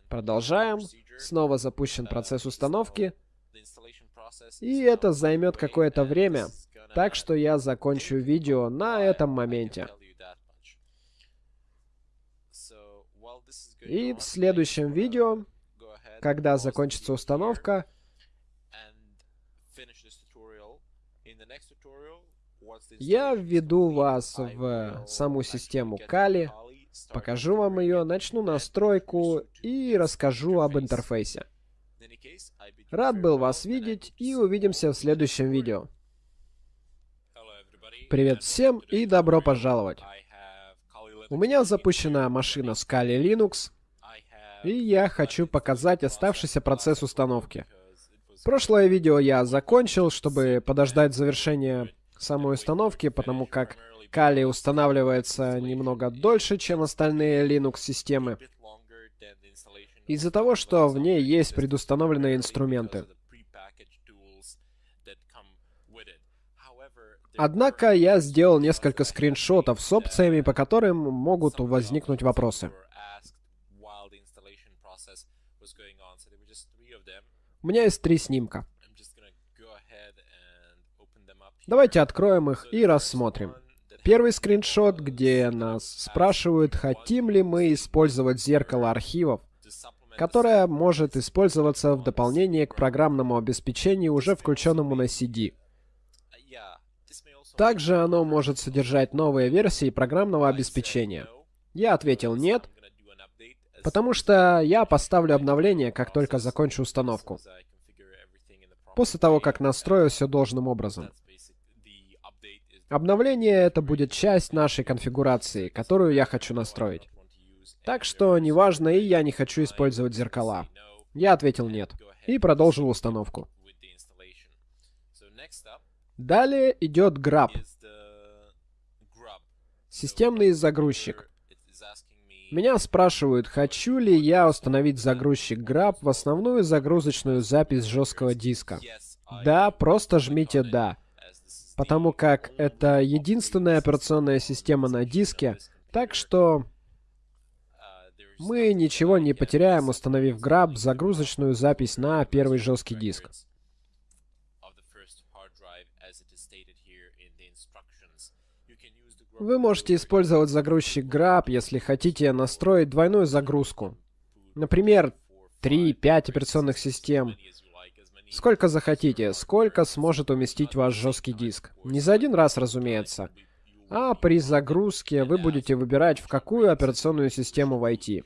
Продолжаем. Снова запущен процесс установки. И это займет какое-то время, так что я закончу видео на этом моменте. И в следующем видео, когда закончится установка, я введу вас в саму систему Kali, покажу вам ее, начну настройку и расскажу об интерфейсе. Рад был вас видеть и увидимся в следующем видео. Привет всем и добро пожаловать. У меня запущена машина Kali Linux, и я хочу показать оставшийся процесс установки. Прошлое видео я закончил, чтобы подождать завершения самой установки, потому как Kali устанавливается немного дольше, чем остальные Linux-системы из-за того, что в ней есть предустановленные инструменты. Однако я сделал несколько скриншотов с опциями, по которым могут возникнуть вопросы. У меня есть три снимка. Давайте откроем их и рассмотрим. первый скриншот, где нас спрашивают, хотим ли мы использовать зеркало архивов, которое может использоваться в дополнение к программному обеспечению, уже включенному на CD. Также оно может содержать новые версии программного обеспечения. Я ответил «нет», потому что я поставлю обновление, как только закончу установку. После того, как настрою все должным образом. Обновление — это будет часть нашей конфигурации, которую я хочу настроить. Так что неважно, и я не хочу использовать зеркала. Я ответил «нет» и продолжил установку. Далее идет grab. Системный загрузчик. Меня спрашивают, хочу ли я установить загрузчик grab в основную загрузочную запись жесткого диска. Да, просто жмите «да», потому как это единственная операционная система на диске, так что мы ничего не потеряем, установив grab загрузочную запись на первый жесткий диск. Вы можете использовать загрузчик Grab, если хотите настроить двойную загрузку. Например, 3-5 операционных систем. Сколько захотите, сколько сможет уместить ваш жесткий диск. Не за один раз, разумеется. А при загрузке вы будете выбирать, в какую операционную систему войти.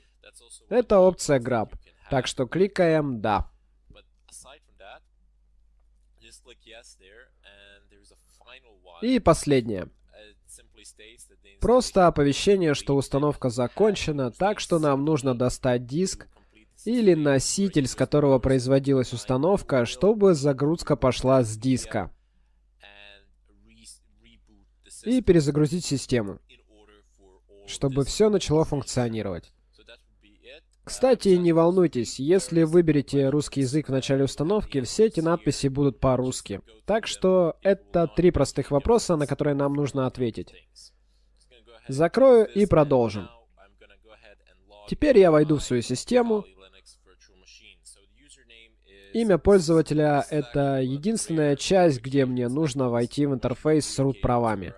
Это опция Grab. Так что кликаем «Да». И последнее. Просто оповещение, что установка закончена, так что нам нужно достать диск или носитель, с которого производилась установка, чтобы загрузка пошла с диска. И перезагрузить систему, чтобы все начало функционировать. Кстати, не волнуйтесь, если выберете русский язык в начале установки, все эти надписи будут по-русски. Так что это три простых вопроса, на которые нам нужно ответить. Закрою и продолжим. Теперь я войду в свою систему. Имя пользователя — это единственная часть, где мне нужно войти в интерфейс с root-правами.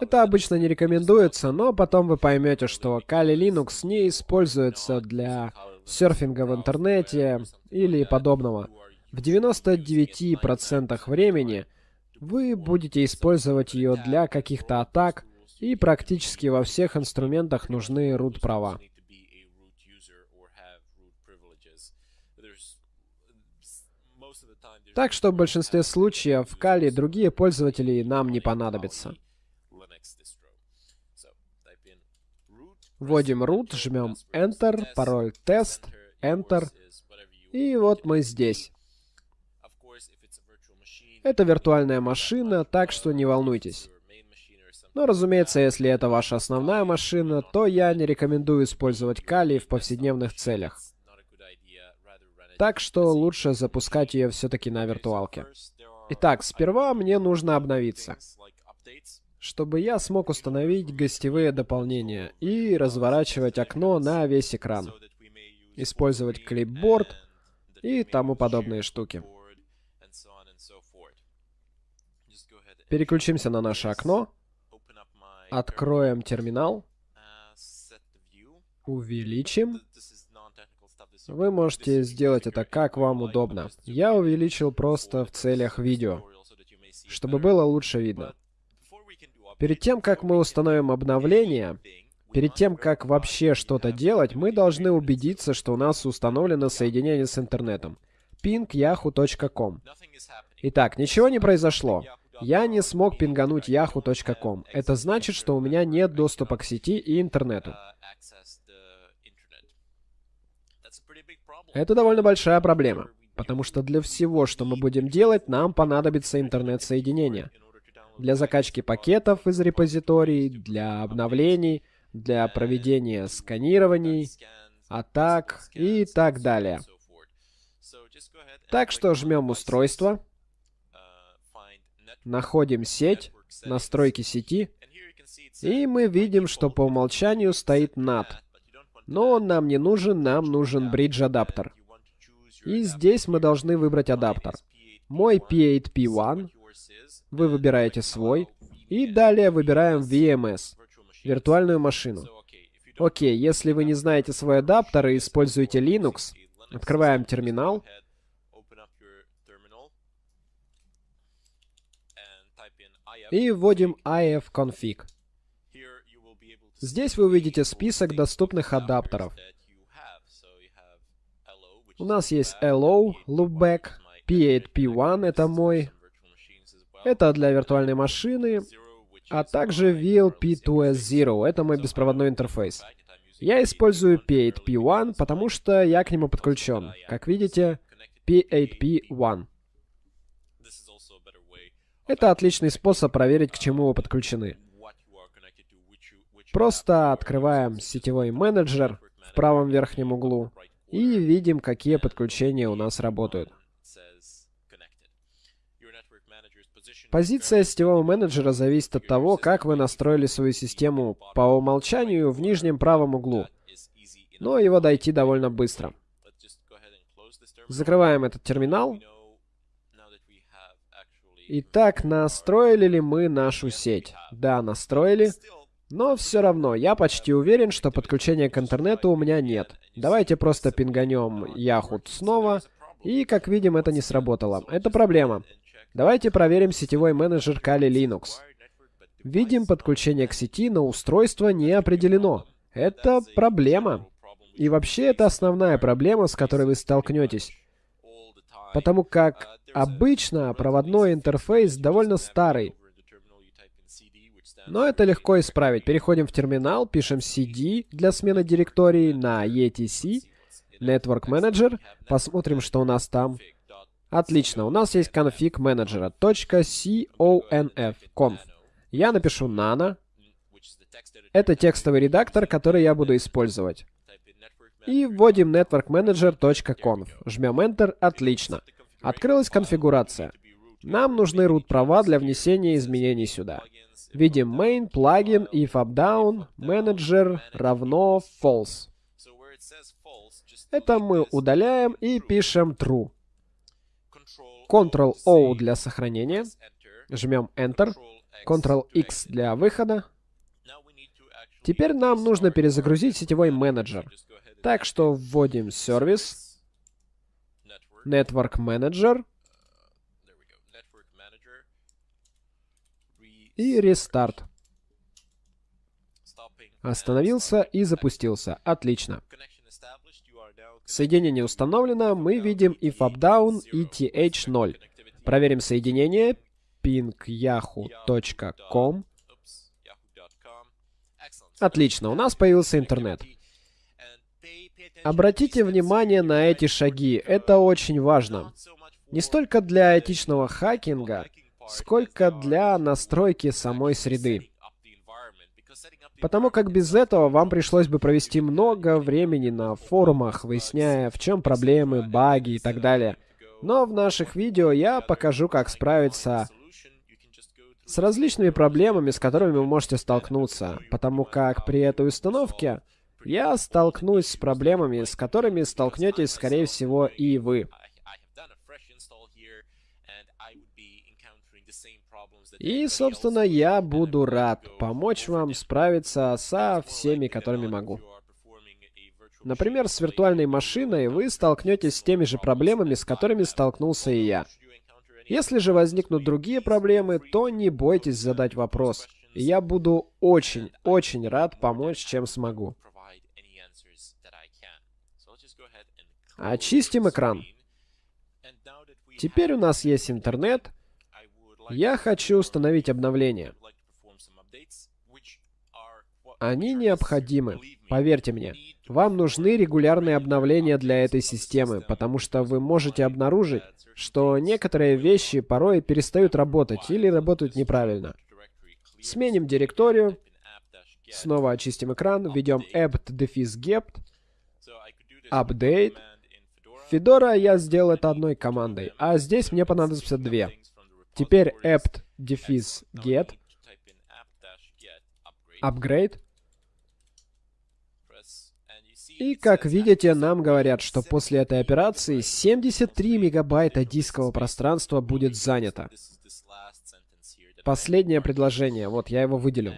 Это обычно не рекомендуется, но потом вы поймете, что Kali Linux не используется для серфинга в интернете или подобного. В 99% времени вы будете использовать ее для каких-то атак, и практически во всех инструментах нужны root права. Так что в большинстве случаев в Кали другие пользователи нам не понадобятся. Вводим root, жмем Enter, пароль тест, Enter, и вот мы здесь. Это виртуальная машина, так что не волнуйтесь. Но, разумеется, если это ваша основная машина, то я не рекомендую использовать Kali в повседневных целях. Так что лучше запускать ее все-таки на виртуалке. Итак, сперва мне нужно обновиться, чтобы я смог установить гостевые дополнения и разворачивать окно на весь экран, использовать клипборд и тому подобные штуки. Переключимся на наше окно. Откроем терминал. Увеличим. Вы можете сделать это как вам удобно. Я увеличил просто в целях видео, чтобы было лучше видно. Перед тем, как мы установим обновление, перед тем, как вообще что-то делать, мы должны убедиться, что у нас установлено соединение с интернетом. ping.yahoo.com Итак, ничего не произошло. Я не смог пингануть yahoo.com. Это значит, что у меня нет доступа к сети и интернету. Это довольно большая проблема, потому что для всего, что мы будем делать, нам понадобится интернет-соединение. Для закачки пакетов из репозиторий, для обновлений, для проведения сканирований, атак и так далее. Так что жмем устройство, находим сеть, настройки сети, и мы видим, что по умолчанию стоит NAT. Но он нам не нужен, нам нужен бридж-адаптер. И здесь мы должны выбрать адаптер. Мой P8P1, вы выбираете свой, и далее выбираем VMS, виртуальную машину. Окей, если вы не знаете свой адаптер и используете Linux, открываем терминал, и вводим ifconfig. Здесь вы увидите список доступных адаптеров. У нас есть LO, Loopback, P8P1 это мой. Это для виртуальной машины, а также VLP2S0, это мой беспроводной интерфейс. Я использую P8P1, потому что я к нему подключен. Как видите, P8P1. Это отличный способ проверить, к чему вы подключены. Просто открываем сетевой менеджер в правом верхнем углу и видим, какие подключения у нас работают. Позиция сетевого менеджера зависит от того, как вы настроили свою систему по умолчанию в нижнем правом углу. Но его дойти довольно быстро. Закрываем этот терминал. Итак, настроили ли мы нашу сеть? Да, настроили. Но все равно, я почти уверен, что подключения к интернету у меня нет. Давайте просто пинганем Yahoo снова. И, как видим, это не сработало. Это проблема. Давайте проверим сетевой менеджер Kali Linux. Видим, подключение к сети, но устройство не определено. Это проблема. И вообще, это основная проблема, с которой вы столкнетесь. Потому как обычно проводной интерфейс довольно старый. Но это легко исправить. Переходим в терминал, пишем cd для смены директории на etc, Network Manager, посмотрим, что у нас там. Отлично, у нас есть конфиг менеджера .conf, conf. Я напишу nano. Это текстовый редактор, который я буду использовать. И вводим networkmanager.conf. Жмем Enter. Отлично. Открылась конфигурация. Нам нужны root права для внесения изменений сюда. Видим main, плагин, if manager равно false. Это мы удаляем и пишем true. Ctrl-O для сохранения. Жмем Enter. Ctrl-X для выхода. Теперь нам нужно перезагрузить сетевой менеджер. Так что вводим сервис, Network Manager и Restart. Остановился и запустился. Отлично. Соединение установлено. Мы видим if up down и th0. Проверим соединение. pingyahoo.com. Отлично, у нас появился интернет. Обратите внимание на эти шаги, это очень важно. Не столько для этичного хакинга, сколько для настройки самой среды. Потому как без этого вам пришлось бы провести много времени на форумах, выясняя, в чем проблемы, баги и так далее. Но в наших видео я покажу, как справиться с различными проблемами, с которыми вы можете столкнуться, потому как при этой установке я столкнусь с проблемами, с которыми столкнетесь, скорее всего, и вы. И, собственно, я буду рад помочь вам справиться со всеми, которыми могу. Например, с виртуальной машиной вы столкнетесь с теми же проблемами, с которыми столкнулся и я. Если же возникнут другие проблемы, то не бойтесь задать вопрос. Я буду очень-очень рад помочь, чем смогу. Очистим экран. Теперь у нас есть интернет, я хочу установить обновления. Они необходимы, поверьте мне. Вам нужны регулярные обновления для этой системы, потому что вы можете обнаружить, что некоторые вещи порой перестают работать или работают неправильно. Сменим директорию, снова очистим экран, введем apt-get, update. Fedora я сделал это одной командой, а здесь мне понадобится две. Теперь apt дефис get И как видите, нам говорят, что после этой операции 73 мегабайта дискового пространства будет занято. Последнее предложение, вот я его выделю.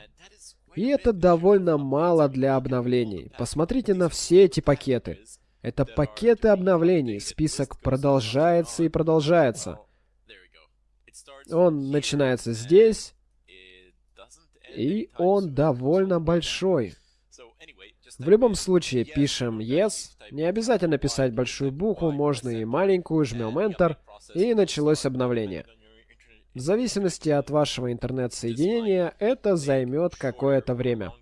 И это довольно мало для обновлений. Посмотрите на все эти пакеты. Это пакеты обновлений. Список продолжается и продолжается. Он начинается здесь, и он довольно большой. В любом случае, пишем yes. Не обязательно писать большую букву, можно и маленькую, жмем Enter, и началось обновление. В зависимости от вашего интернет-соединения, это займет какое-то время.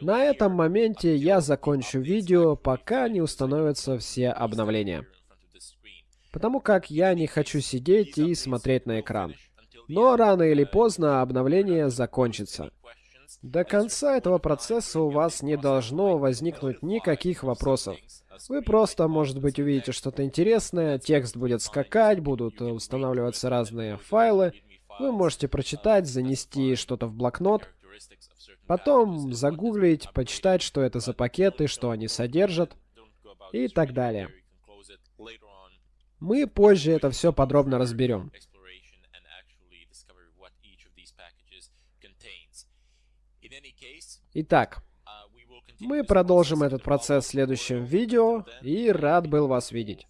На этом моменте я закончу видео, пока не установятся все обновления. Потому как я не хочу сидеть и смотреть на экран. Но рано или поздно обновление закончится. До конца этого процесса у вас не должно возникнуть никаких вопросов. Вы просто, может быть, увидите что-то интересное, текст будет скакать, будут устанавливаться разные файлы. Вы можете прочитать, занести что-то в блокнот, потом загуглить, почитать, что это за пакеты, что они содержат и так далее. Мы позже это все подробно разберем. Итак, мы продолжим этот процесс в следующем видео, и рад был вас видеть.